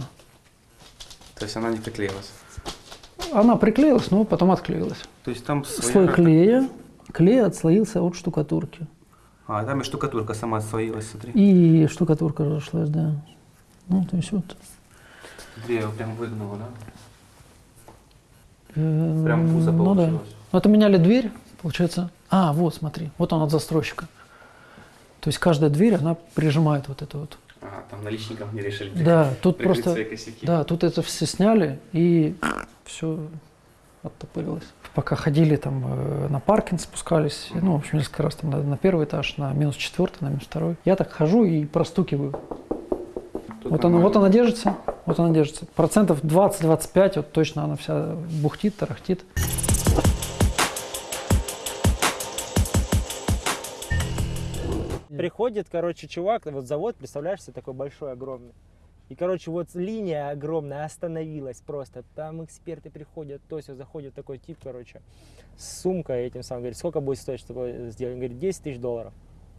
То есть она не приклеилась. Она приклеилась, но потом отклеилась. То есть там своя Слой клея, клей отслоился от штукатурки. А, там и штукатурка сама отслоилась, смотри. И штукатурка разошлась, да. Ну, то есть вот. Я его прям выгнула, да? э, Прям пузо ну, да. получилось. Ну, это меняли дверь, получается. А, вот, смотри, вот он от застройщика. То есть каждая дверь, она прижимает вот это вот. Ага, там наличникам не решили Да, тут просто, да, тут это все сняли и все оттопырилось. Пока ходили там э, на паркинг спускались, ну, в общем, несколько раз там на, на первый этаж, на минус четвертый, на минус второй. Я так хожу и простукиваю. Тут Вот она, вот нормально. она держится, вот она держится. Процентов 20-25, вот точно она вся бухтит, тарахтит. Приходит, короче, чувак, вот завод, представляешь себе, такой большой, огромный. И, короче, вот линия огромная остановилась просто. Там эксперты приходят, то есть заходит такой тип, короче, с сумкой этим самым, говорит, сколько будет стоить, чтобы сделать? Он говорит, 10 тысяч долларов.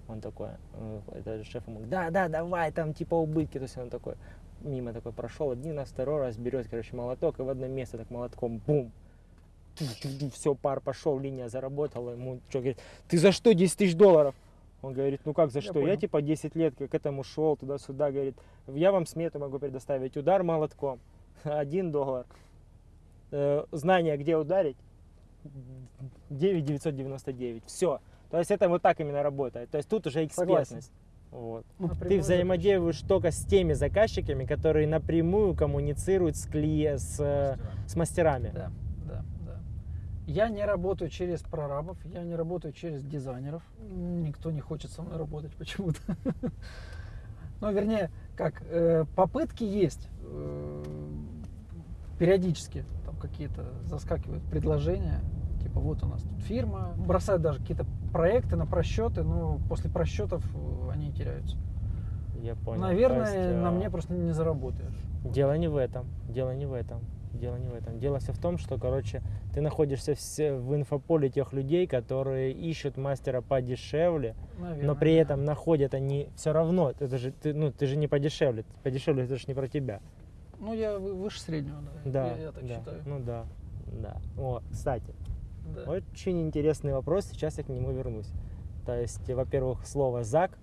Он такой, э, это шеф ему, да, да, давай, там типа убытки. То есть он такой, мимо такой прошел, один раз, второй раз берет, короче, молоток, и в одно место так молотком, бум. Все, пар пошел, линия заработала. Ему что, говорит, ты за что 10 тысяч долларов? Он говорит, ну как за что? Я, понял. типа 10 лет к этому шел туда-сюда, говорит, я вам смету могу предоставить. Удар молотком, (laughs) 1 доллар. Э, знание, где ударить, 9 Все. То есть это вот так именно работает. То есть тут уже экспертность. Вот. Ну, Ты взаимодействуешь только с теми заказчиками, которые напрямую коммуницируют с, клие... с, э, с мастерами. Да, да, да. Я не работаю через прорабов, я не работаю через дизайнеров. Никто не хочет со мной работать почему-то. (laughs) Ну, вернее, как, э, попытки есть. э, Периодически там какие-то заскакивают предложения. Типа, вот у нас тут фирма. Бросают даже какие-то проекты на просчеты, но после просчетов э, они теряются. Я понял. Наверное, есть, на э, мне просто не заработаешь. Дело не в этом. Дело не в этом. Дело не в этом. Дело все в том, что, короче, ты находишься в инфополе тех людей, которые ищут мастера подешевле, Наверное, но при да. этом находят они все равно. Это же ты, ну, ты же не подешевле. Подешевле это же не про тебя. Ну, я вы- выше среднего, да. Да. Я, я так да. считаю. Ну да. Да. О, кстати, Да. очень интересный вопрос. Сейчас я к нему вернусь. То есть, во-первых, слово зак,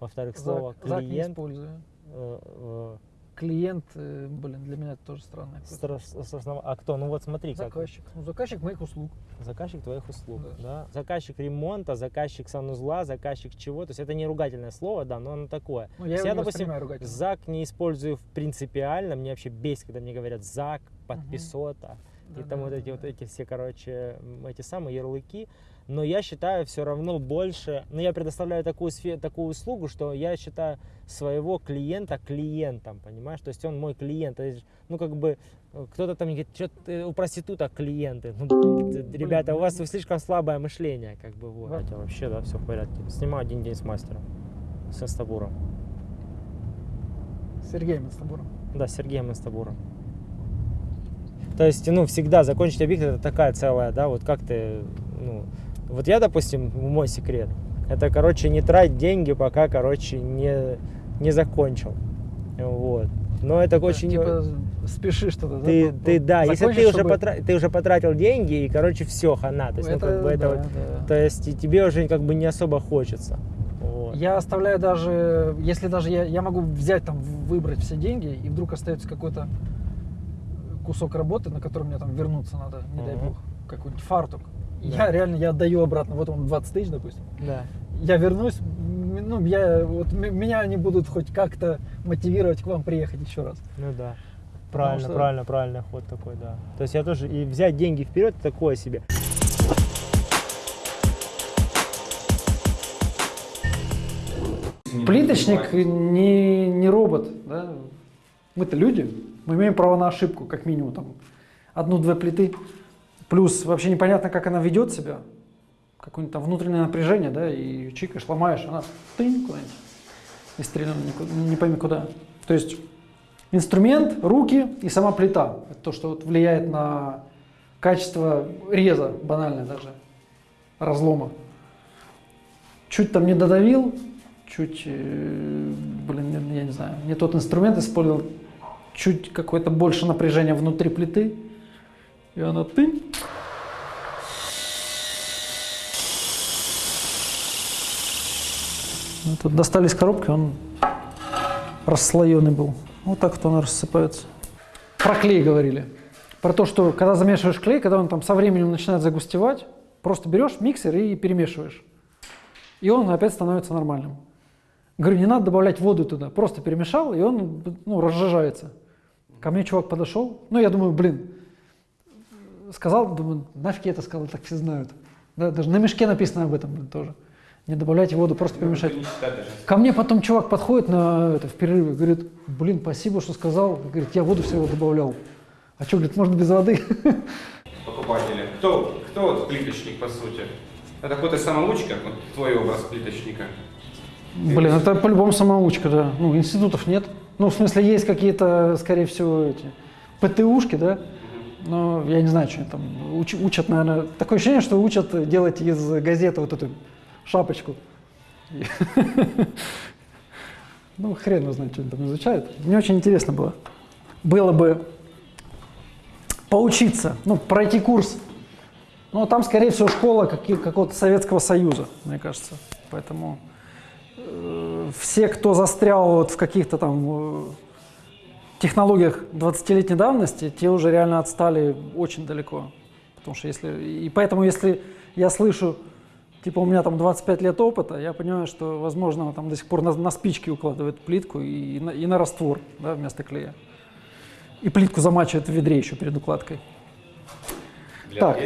во-вторых, слово Зак, Зак не клиент. использую. э, э, Клиент, э, блин, для меня это тоже странное. какое-то. стра- с основ- А кто? Ну вот смотри, как Заказчик. Ну, заказчик моих услуг. Заказчик твоих услуг, Да. да. Заказчик ремонта, заказчик санузла, заказчик чего. То есть это не ругательное слово, да, но оно такое. Ну, я я, допустим. Зак не использую принципиально. Мне вообще бесит, когда мне говорят Зак, подписота. И Да, там да, вот да, эти вот да. эти все, короче, эти самые ярлыки. Но я считаю все равно больше, ну я предоставляю такую, такую услугу, что я считаю своего клиента клиентом, понимаешь? То есть он мой клиент. То есть, ну как бы э, кто-то там говорит, что у проституток клиенты. Ну, ребята, у вас слишком слабое мышление, как бы вот. Хотя вообще, да, все в порядке. Снимаю один день с мастером, с Инстабуром. Сергеем Инстабуром. Да, Сергеем Инстабуром. То есть, ну, всегда закончить объект это такая целая, да, вот как ты, ну, вот я, допустим, мой секрет, это, короче, не трать деньги, пока, короче, не, не закончил. Вот. Но это очень... Типа спеши что-то, да? ты, по- ты, да, если ты уже, чтобы- потра- ты уже потратил деньги, и, короче, все, хана. То есть, ну, как бы это да, вот, да. то есть, и тебе уже как бы не особо хочется. Вот. Я оставляю даже, если даже я, я могу взять там, выбрать все деньги, и вдруг остается какой-то кусок работы, на который мне там вернуться надо, не дай Мгм. бог, какой-нибудь фартук. Да. Я реально, я отдаю обратно, вот он 20 тысяч, допустим. Да. Я вернусь, ну, я, вот, меня они будут хоть как-то мотивировать к вам приехать еще раз. Ну да. Правильно, что- правильно, правильный ход такой, да. То есть я тоже и взять деньги вперед такое себе. Плиточник не, не робот, да? Мы-то люди, мы имеем право на ошибку, как минимум, там, одну-две плиты. Плюс вообще непонятно, как она ведет себя, какое-нибудь там внутреннее напряжение, да, и чикаешь, ломаешь, она тынь куда-нибудь и стрелянно никуда- не пойми куда. То есть инструмент, руки и сама плита. Это то, что вот влияет на качество реза, банально даже, разлома. Чуть там не додавил, чуть, э, блин, я не знаю, не тот инструмент использовал, чуть какое-то больше напряжение внутри плиты, и она ты. Ну, Тут достали из коробки, он расслоенный был. Вот так вот он рассыпается. Про клей говорили. Про то, что когда замешиваешь клей, когда он там со временем начинает загустевать, просто берешь миксер и перемешиваешь. И он опять становится нормальным. Говорю, не надо добавлять воду туда, просто перемешал, и он ну, разжижается. Ко мне чувак подошел, ну я думаю, блин, сказал, думаю, нафиг я это сказал, так все знают. Да, даже на мешке написано об этом блин, тоже. Не добавляйте воду, просто даже. Ко мне потом чувак подходит на это, в перерыве, говорит, блин, спасибо, что сказал. Говорит, я воду всего добавлял. А что, говорит, можно без воды? (laughs) покупатели. Кто, кто вот плиточник по сути? Это какой-то самоучка, вот твой образ плиточника. Блин, это по-любому самоучка, да. Ну, институтов нет. Ну, в смысле, есть какие-то, скорее всего, эти ПТУшки, да? Но я не знаю, что они там уч- учат, наверное. Такое ощущение, что учат делать из газеты вот эту шапочку. (laughs) Ну, хрен знает, что они там изучают. Мне очень интересно было. Было бы поучиться, ну, пройти курс. Ну, там, скорее всего, школа какого-то Советского Союза, мне кажется. Поэтому э, все, кто застрял вот в каких-то там э, технологиях 20-летней давности, те уже реально отстали очень далеко. Потому что если... И поэтому, если я слышу, типа, у меня там 25 лет опыта, я понимаю, что, возможно, там до сих пор на, на спички укладывают плитку и, на, и на раствор да, вместо клея. И плитку замачивают в ведре еще перед укладкой. Для Так.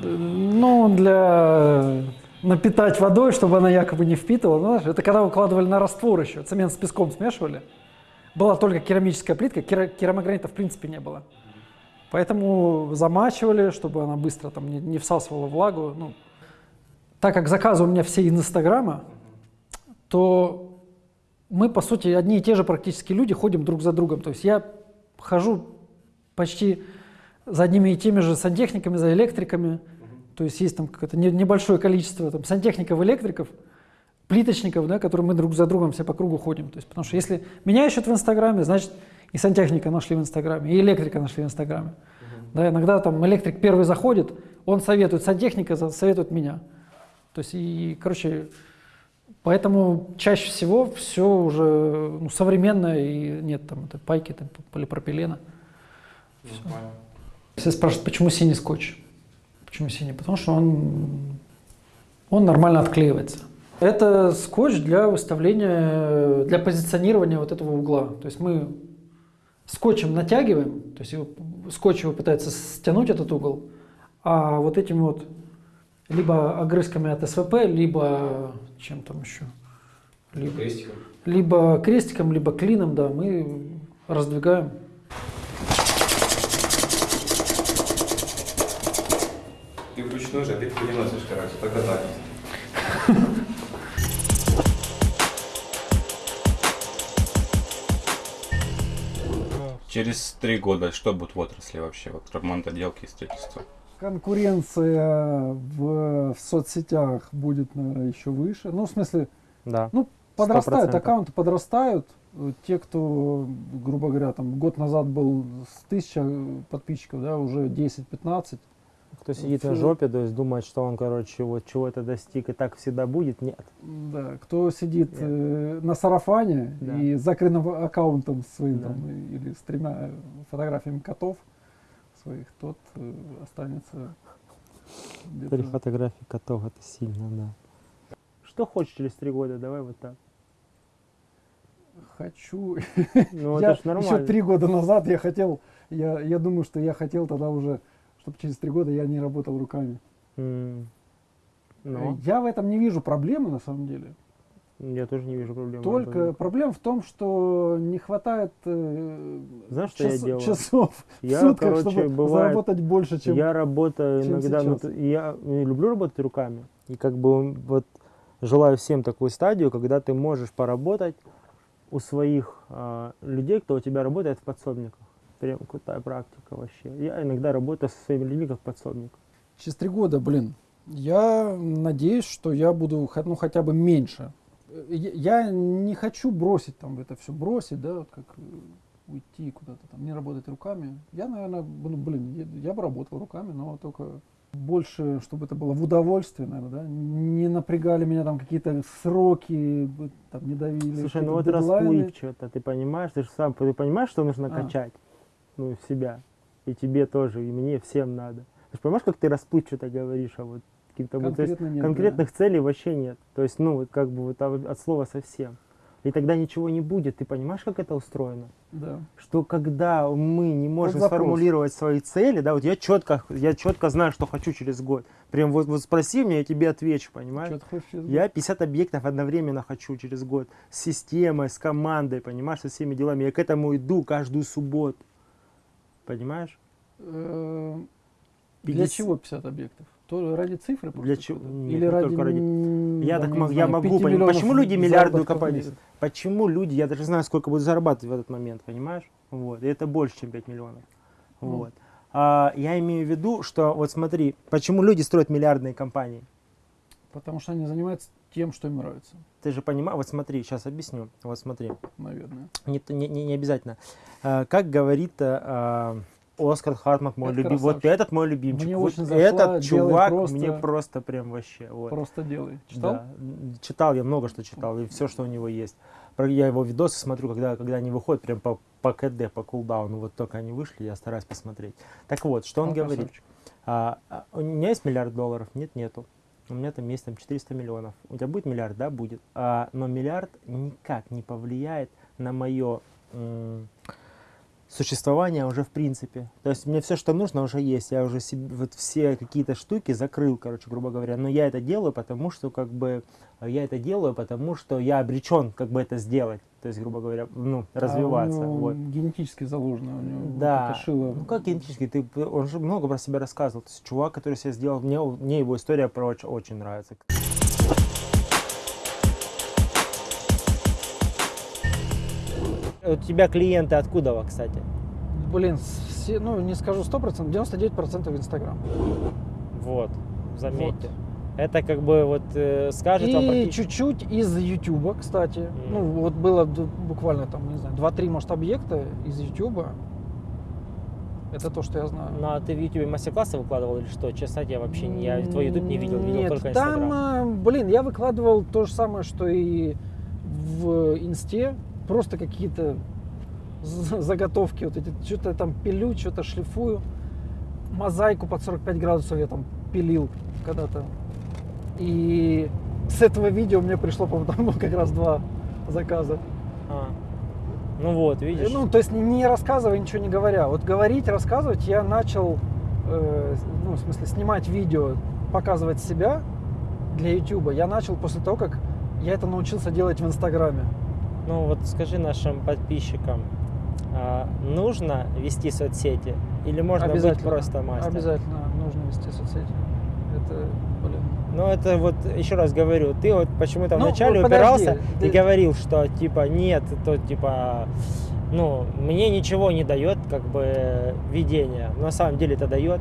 Ну, для напитать водой, чтобы она якобы не впитывала. Ну, знаешь, это когда укладывали на раствор еще, цемент с песком смешивали. Была только керамическая плитка, кера- керамогранита в принципе не было. Поэтому замачивали, чтобы она быстро там не, не всасывала влагу. Ну, так как заказы у меня все из Инстаграма, то мы, по сути, одни и те же практически люди ходим друг за другом. То есть я хожу почти за одними и теми же сантехниками, за электриками. То есть есть там какое-то не- небольшое количество там, сантехников, электриков, плиточников, да, которые мы друг за другом все по кругу ходим. То есть, потому что если меня ищут в Инстаграме, значит и сантехника нашли в Инстаграме, и электрика нашли в Инстаграме. Да, иногда там электрик первый заходит, он советует сантехника, советует меня. То есть, и, короче, поэтому чаще всего все уже ну, современное, и нет там этой пайки, там, полипропилена. Все спрашивают, почему синий скотч? Почему синий? Потому что он, он нормально отклеивается. Это скотч для выставления, для позиционирования вот этого угла. То есть мы скотчем натягиваем, то есть его, скотч его пытается стянуть этот угол, а вот этими вот либо огрызками от СВП, либо чем там еще, либо, Крестиком. либо крестиком, либо клином, да, мы раздвигаем. Ты вручную же, а ты переносишь, короче, только так. (laughs) Через три года что будет в отрасли вообще? Вот ремонт, отделки и строительства. Конкуренция в, в соцсетях будет, наверное, еще выше. Ну, в смысле, Да. Ну, подрастают, 100%. аккаунты подрастают. Те, кто, грубо говоря, там год назад был с 1000 подписчиков, да, уже 10-15. Кто сидит на Фу. жопе, то есть думает, что он, короче, вот чего-то достиг и так всегда будет, нет. Да, кто сидит Нет. э, на сарафане Да. и с закрытым аккаунтом своим Да. там, и- или с тремя фотографиями котов своих, тот э, останется Три фотографии котов, это сильно, да. Что хочешь через три года, давай вот так. Хочу. Ну, я это ж нормально. еще три года назад я хотел, я, я думаю, что я хотел тогда уже, чтобы через три года я не работал руками. Ну, Я в этом не вижу проблемы на самом деле. я тоже не вижу проблем. Только проблема в том, что не хватает э, Знаешь, что я час- делаю? часов в Я, сутках, короче, чтобы бывает, заработать больше, чем я работаю чем иногда, ну, сейчас. я э, люблю работать руками. И как бы вот желаю всем такую стадию, когда ты можешь поработать у своих а, людей, кто у тебя работает в подсобниках. Прям крутая практика вообще. Я иногда работаю со своими людьми как подсобник. через три года, блин, я надеюсь, что я буду ну, хотя бы меньше. Э, Я не хочу бросить там это все бросить, да, вот как э, уйти куда-то там, не работать руками. Я, наверное, ну, блин, я, я бы работал руками, но только больше, чтобы это было в удовольствие, наверное, да, не напрягали меня там какие-то сроки, там не давили. Слушай, ну вот дедлайны. расплывчато, ты понимаешь, ты же сам ты понимаешь, что нужно А. качать, ну, в себя. И тебе тоже, и мне, всем надо. Ты же понимаешь, как ты расплывчато говоришь, а вот каким-то вот, есть нет, да. конкретных целей вообще нет. То есть, ну, вот как бы вот а вот от слова совсем. И тогда ничего не будет. Ты понимаешь, как это устроено? Да. Что когда мы не можем сформулировать свои цели, да, вот я четко, я четко знаю, что хочу через год. Прям вот, вот спроси меня, я тебе отвечу, понимаешь? Я 50 объектов одновременно хочу через год. С системой, с командой, понимаешь, со всеми делами. Я к этому иду каждую субботу. Понимаешь? Э, Для 50 чего 50 объектов? То ради цифры? Для чего? Нет, Или не ради... только ради- Я так я знаю, могу 5 понять, почему люди миллиардную компанию-? Почему люди, я даже знаю, сколько будут зарабатывать в этот момент, понимаешь? Вот. И это больше, чем 5 миллионов. Ну. Вот. А, я имею в виду, что вот смотри, почему люди строят миллиардные компании? Потому что они занимаются тем, что им нравится, Ты же понимаешь, вот смотри, сейчас объясню. Вот смотри. наверное. Не, не, не- не обязательно. А, как говорит а, Оскар Хартмак, мой любимый. Вот этот мой любимчик. Мне вот очень зашла, этот чувак просто- мне просто прям вообще. Вот. Просто делай. Читал? Да. Читал, я много что читал, и все, что у него есть. Я его видосы смотрю, когда, когда они выходят прям по, по КД, по кулдауну. Вот только они вышли, я стараюсь посмотреть. Так вот, что он, Он говорит? красавчик. А, а, у меня есть миллиард долларов? Нет, нету. У меня там есть там 400 миллионов. У тебя будет миллиард? Да, будет. А, но миллиард никак не повлияет на мое существование уже в принципе. То есть мне все, что нужно, уже есть. Я уже себе, вот все какие-то штуки закрыл, короче, грубо говоря. Но я это делаю, потому что как бы я это делаю, потому что я обречен как бы это сделать. То есть, грубо говоря, ну, развиваться. А у него вот. генетически заложено. У него вот Да. это шило. Ну как генетически, ты, он же много про себя рассказывал. То есть чувак, который себя сделал, мне, мне его история про очень нравится. У тебя клиенты откуда, кстати? Блин, все, ну не скажу 100%, 99% Инстаграм. Вот, заметьте. Это как бы вот э, скажет вам И чуть-чуть из Ютуба, кстати. Мгм. Ну, вот было буквально там, не знаю, 2-3, может, объекта из Ютуба. Это то, что я знаю. Ну, а ты в Ютубе мастер-классы выкладывал или что? Честно, я вообще не, я твой Ютуб не видел, видел Нет, только там, Инстаграм. э, блин, я выкладывал то же самое, что и в Инсте. Просто какие-то заготовки, вот эти, что-то там пилю, что-то шлифую. Мозаику под 45 градусов я там пилил когда-то. И с этого видео мне пришло, по-моему, там как раз два заказа. А. Ну вот, видишь. Ну, то есть не- не рассказывая, ничего не говоря. Вот говорить, рассказывать я начал, э, ну, в смысле, снимать видео, показывать себя для YouTube. Я начал после того, как я это научился делать в Инстаграме. Ну вот скажи нашим подписчикам, а, нужно вести соцсети или можно быть просто мастером? Обязательно нужно вести соцсети. Это, блин. Ну это вот, еще раз говорю, ты вот почему-то Ну, вначале вот подожди, упирался и ты- говорил, что типа нет, то типа, ну, мне ничего не дает как бы видение. На самом деле это дает.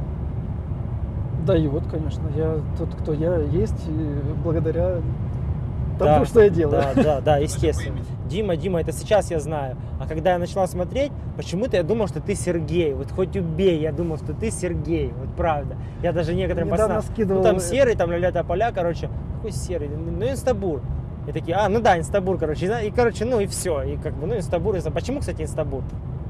Дает, конечно. Я тот, кто я есть, и благодаря Да, тому, что я делаю. Да, да, да, естественно. Дима, Дима, это сейчас я знаю. А когда я начала смотреть, почему-то я думал, что ты Сергей. Вот хоть убей, я думал, что ты Сергей. Вот правда. Я даже некоторым пацанам... скидывал Ну там серый, там ля поля, короче. Какой серый? Ну инстабур. И такие, а, ну да, инстабур, короче. И, короче, ну и все. И как бы, ну инстабур. инста- Почему, кстати, инстабур?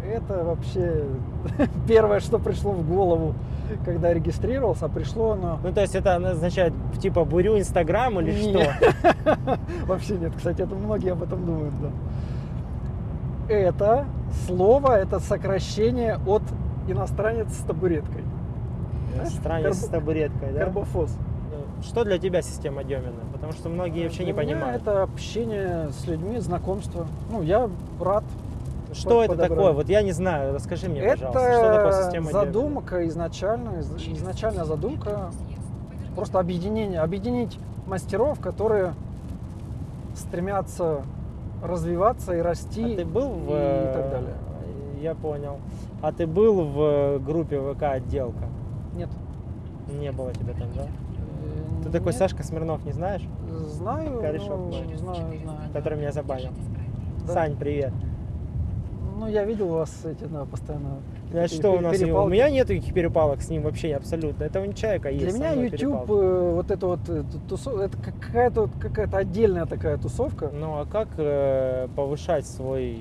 Это вообще (laughs) первое, что пришло в голову, когда регистрировался, а пришло оно Ну то есть это означает типа бурю инстаграм или Нет. что? (laughs) Вообще нет, кстати, это многие об этом думают, да. Это слово, это сокращение от иностранец с табуреткой. Знаешь, Странец с табуреткой, да? Карбофос. Ну, Что для тебя система Демина? Потому что многие вообще не Для меня понимают. это общение с людьми, знакомство. Ну, я рад. Что это подобрали. такое? Вот я не знаю. Расскажи мне, это пожалуйста, что такое система задумка изначально, из- изначальная задумка, просто объединение, объединить мастеров, которые стремятся развиваться и расти А ты был в... и так далее. Я понял. А ты был в группе ВК отделка? Нет. Не было тебя там, да? Э, Ты такой нет. Сашка Смирнов не знаешь? Знаю, Корешок мой. знаю, знаю. Который меня забанил. Да. Сань, привет. Ну, я видел вас эти, да, постоянно. А что у нас? У перепалки. меня нет никаких перепалок с ним вообще абсолютно. Это у человека есть. Для меня YouTube, э, вот это вот э, ту- тусо- это какая-то вот какая-то отдельная такая тусовка. Ну а как э, повышать свой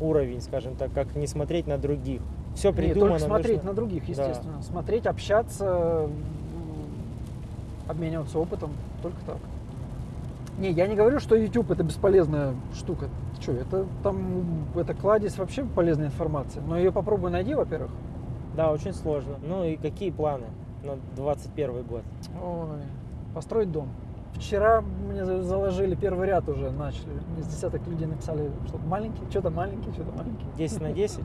уровень, скажем так, как не смотреть на других? Все придумано. только смотреть нужно- на других, Да. естественно. Смотреть, общаться, обмениваться опытом, только так. Не, я не говорю, что YouTube это бесполезная штука. Что, это там, это кладезь вообще полезной информации. Но ее попробуй найди, во-первых. Да, очень сложно. Ну и какие планы на 21 год? Ой, построить дом. Вчера мне за- заложили первый ряд уже, начали. Мне с десяток людей написали, что маленький, что-то маленький, что-то маленький. 10 на 10,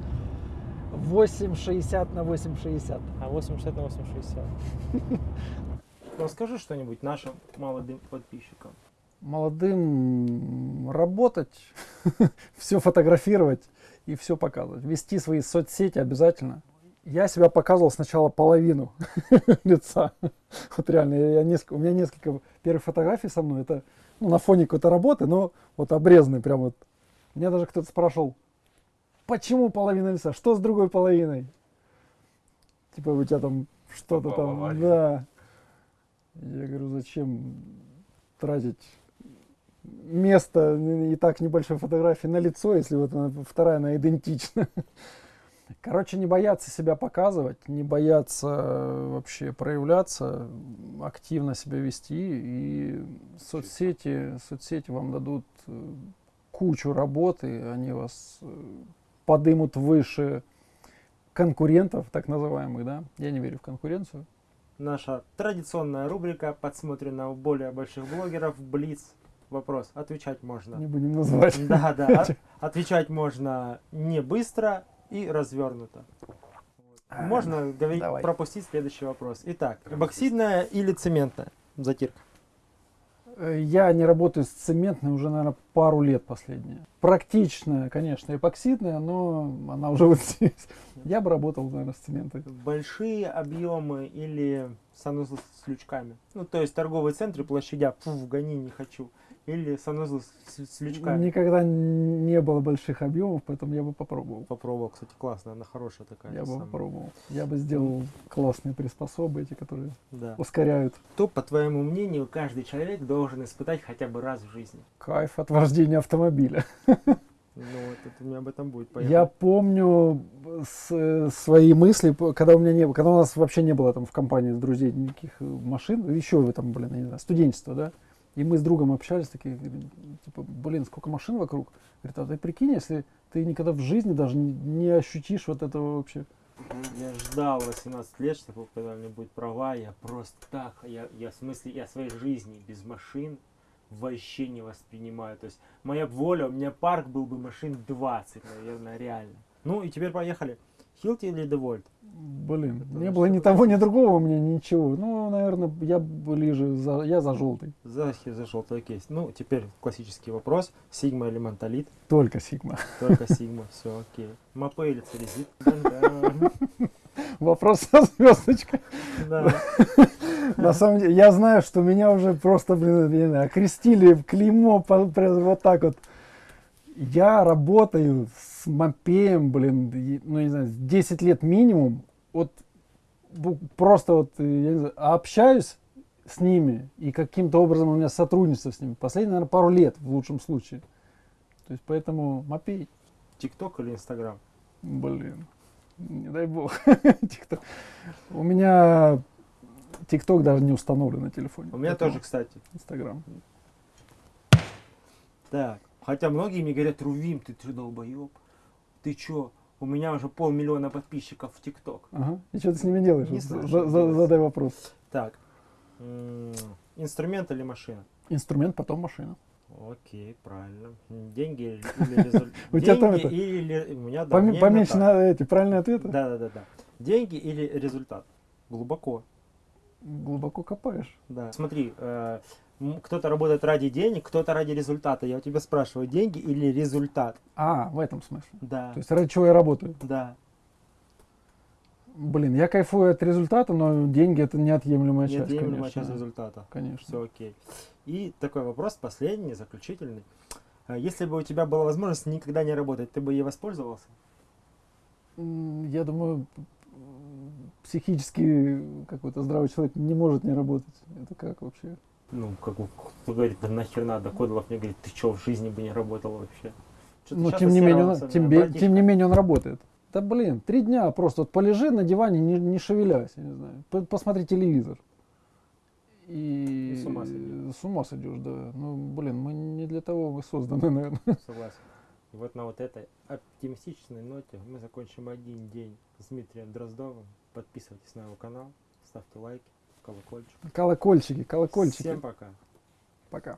8,60 на 8,60. а 80 на 860. Ну скажи что-нибудь нашим молодым подписчикам. Молодым работать, (laughs) все фотографировать и все показывать. Вести свои соцсети обязательно. Я себя показывал сначала половину (laughs) лица. Вот реально, я несколько, у меня несколько первых фотографий со мной. Это ну, на фоне какой-то работы, но вот обрезанный прям вот. Меня даже кто-то спрашивал, почему половина лица, что с другой половиной? Типа у тебя там что-то там, да. Я говорю, зачем тратить место и так небольшой фотографии на лицо, если вот она, вторая, она идентична. (laughs) Короче, не бояться себя показывать, не бояться э, вообще проявляться, активно себя вести, и соцсети, соцсети вам дадут э, кучу работы, они вас э, подымут выше конкурентов, так называемых, да? Я не верю в конкуренцию. Наша традиционная рубрика подсмотрена у более больших блогеров Блиц. Вопрос. Отвечать можно. Не будем называть. Да, да. (laughs) от- Отвечать можно не быстро и развернуто. Можно говорить, давай. пропустить следующий вопрос. Итак, эбоксидная или цементная затирка? Э, Я не работаю с цементной уже, наверное, пару лет последние. Практичная, конечно, эпоксидная, но она уже вот здесь. Я бы работал, наверное, с цементной. Большие объемы или санузлы с лючками? Ну, то есть торговые центры, площадя, фу, гони, не хочу. Или санузлы с, с лючками? Никогда не было больших объемов, поэтому я бы попробовал. Попробовал, кстати, классно, она хорошая такая. Я бы самая. попробовал. Я бы сделал классные приспособы эти, которые Да. ускоряют. Что, по твоему мнению, каждый человек должен испытать хотя бы раз в жизни? Кайф от вождения автомобиля. Ну, вот это у меня об этом будет. Я помню с- свои мысли, когда у меня не было, когда у нас вообще не было там в компании друзей никаких э, машин, еще вы там, блин, я не знаю, студенчество, да, и мы с другом общались, такие, типа, блин, сколько машин вокруг. Говорит, а ты прикинь, если ты никогда в жизни даже не, не ощутишь вот этого вообще. Я ждал 18 лет, чтобы когда у меня будет права, я просто так, я, я в смысле, я своей жизни без машин вообще не воспринимаю. То есть моя воля, у меня парк был бы машин 20, наверное, реально. Ну и теперь поехали. Hilti или DeWalt? Блин, Потому не было ни того, ни другого у меня ничего. Ну, наверное, я ближе, за, я за желтый. За, за желтый кейс. Ну, теперь классический вопрос. Sigma или Montolit? Только Sigma. Только Sigma, (laughs) все окей. Mapei или Ceresit? (laughs) Вопрос со звездочкой. да. (laughs) На самом деле, я знаю, что меня уже просто, блин, окрестили в клеймо вот так вот. Я работаю с мопеем, блин, ну, не знаю, 10 лет минимум. Вот просто вот, э, я не знаю, общаюсь с ними, и каким-то образом у меня сотрудничество с ними. Последние, наверное, пару лет в лучшем случае. То есть поэтому мопей, ТикТок или Инстаграм? блин, не дай бог. (laughs) TikTok. У меня ТикТок даже не установлен на телефоне. У меня тоже, кстати. Инстаграм. Так. Хотя многие мне говорят, Рувим, ты, ты долбоеб. Ты чё? У меня уже полмиллиона подписчиков в ТикТок. Ага. И что ты с ними делаешь? Не знаю, за- за- задай вопрос. Так. Инструмент или машина? Инструмент, потом машина. Окей, правильно. Деньги или (laughs) результат? У тебя там это- или... У меня, да, Поменьше на эти правильные ответы. Да, да, да, да. Деньги или результат? Глубоко. Глубоко копаешь. Да. Смотри, э, кто-то работает ради денег, кто-то ради результата. Я у тебя спрашиваю, деньги или результат? А, в этом смысле. Да. То есть ради чего я работаю? Да. Блин, я кайфую от результата, но деньги это неотъемлемая часть, Неотъемлемая часть результата. Конечно. Все окей. И такой вопрос, последний, заключительный. А Если бы у тебя была возможность никогда не работать, ты бы ей воспользовался? Я думаю, психически какой-то здравый человек не может не работать. Это как вообще? Ну, как бы, говорит, да нахер надо. Кодолов мне говорит, ты что, в жизни бы не работал вообще? Щас тем не, менее, он, тем, бе- тем не менее он работает. Да блин, три дня просто вот полежи на диване, не, не шевелясь, я не знаю. Посмотри телевизор. И, И с ума с ума сойдешь, да. Ну, блин, мы не для того вы созданы, (laughs) наверное. Согласен. И вот на вот этой оптимистичной ноте мы закончим один день с Дмитрием Дроздовым. Подписывайтесь на его канал, ставьте лайки, колокольчик. Колокольчики, колокольчики. Всем пока. Пока.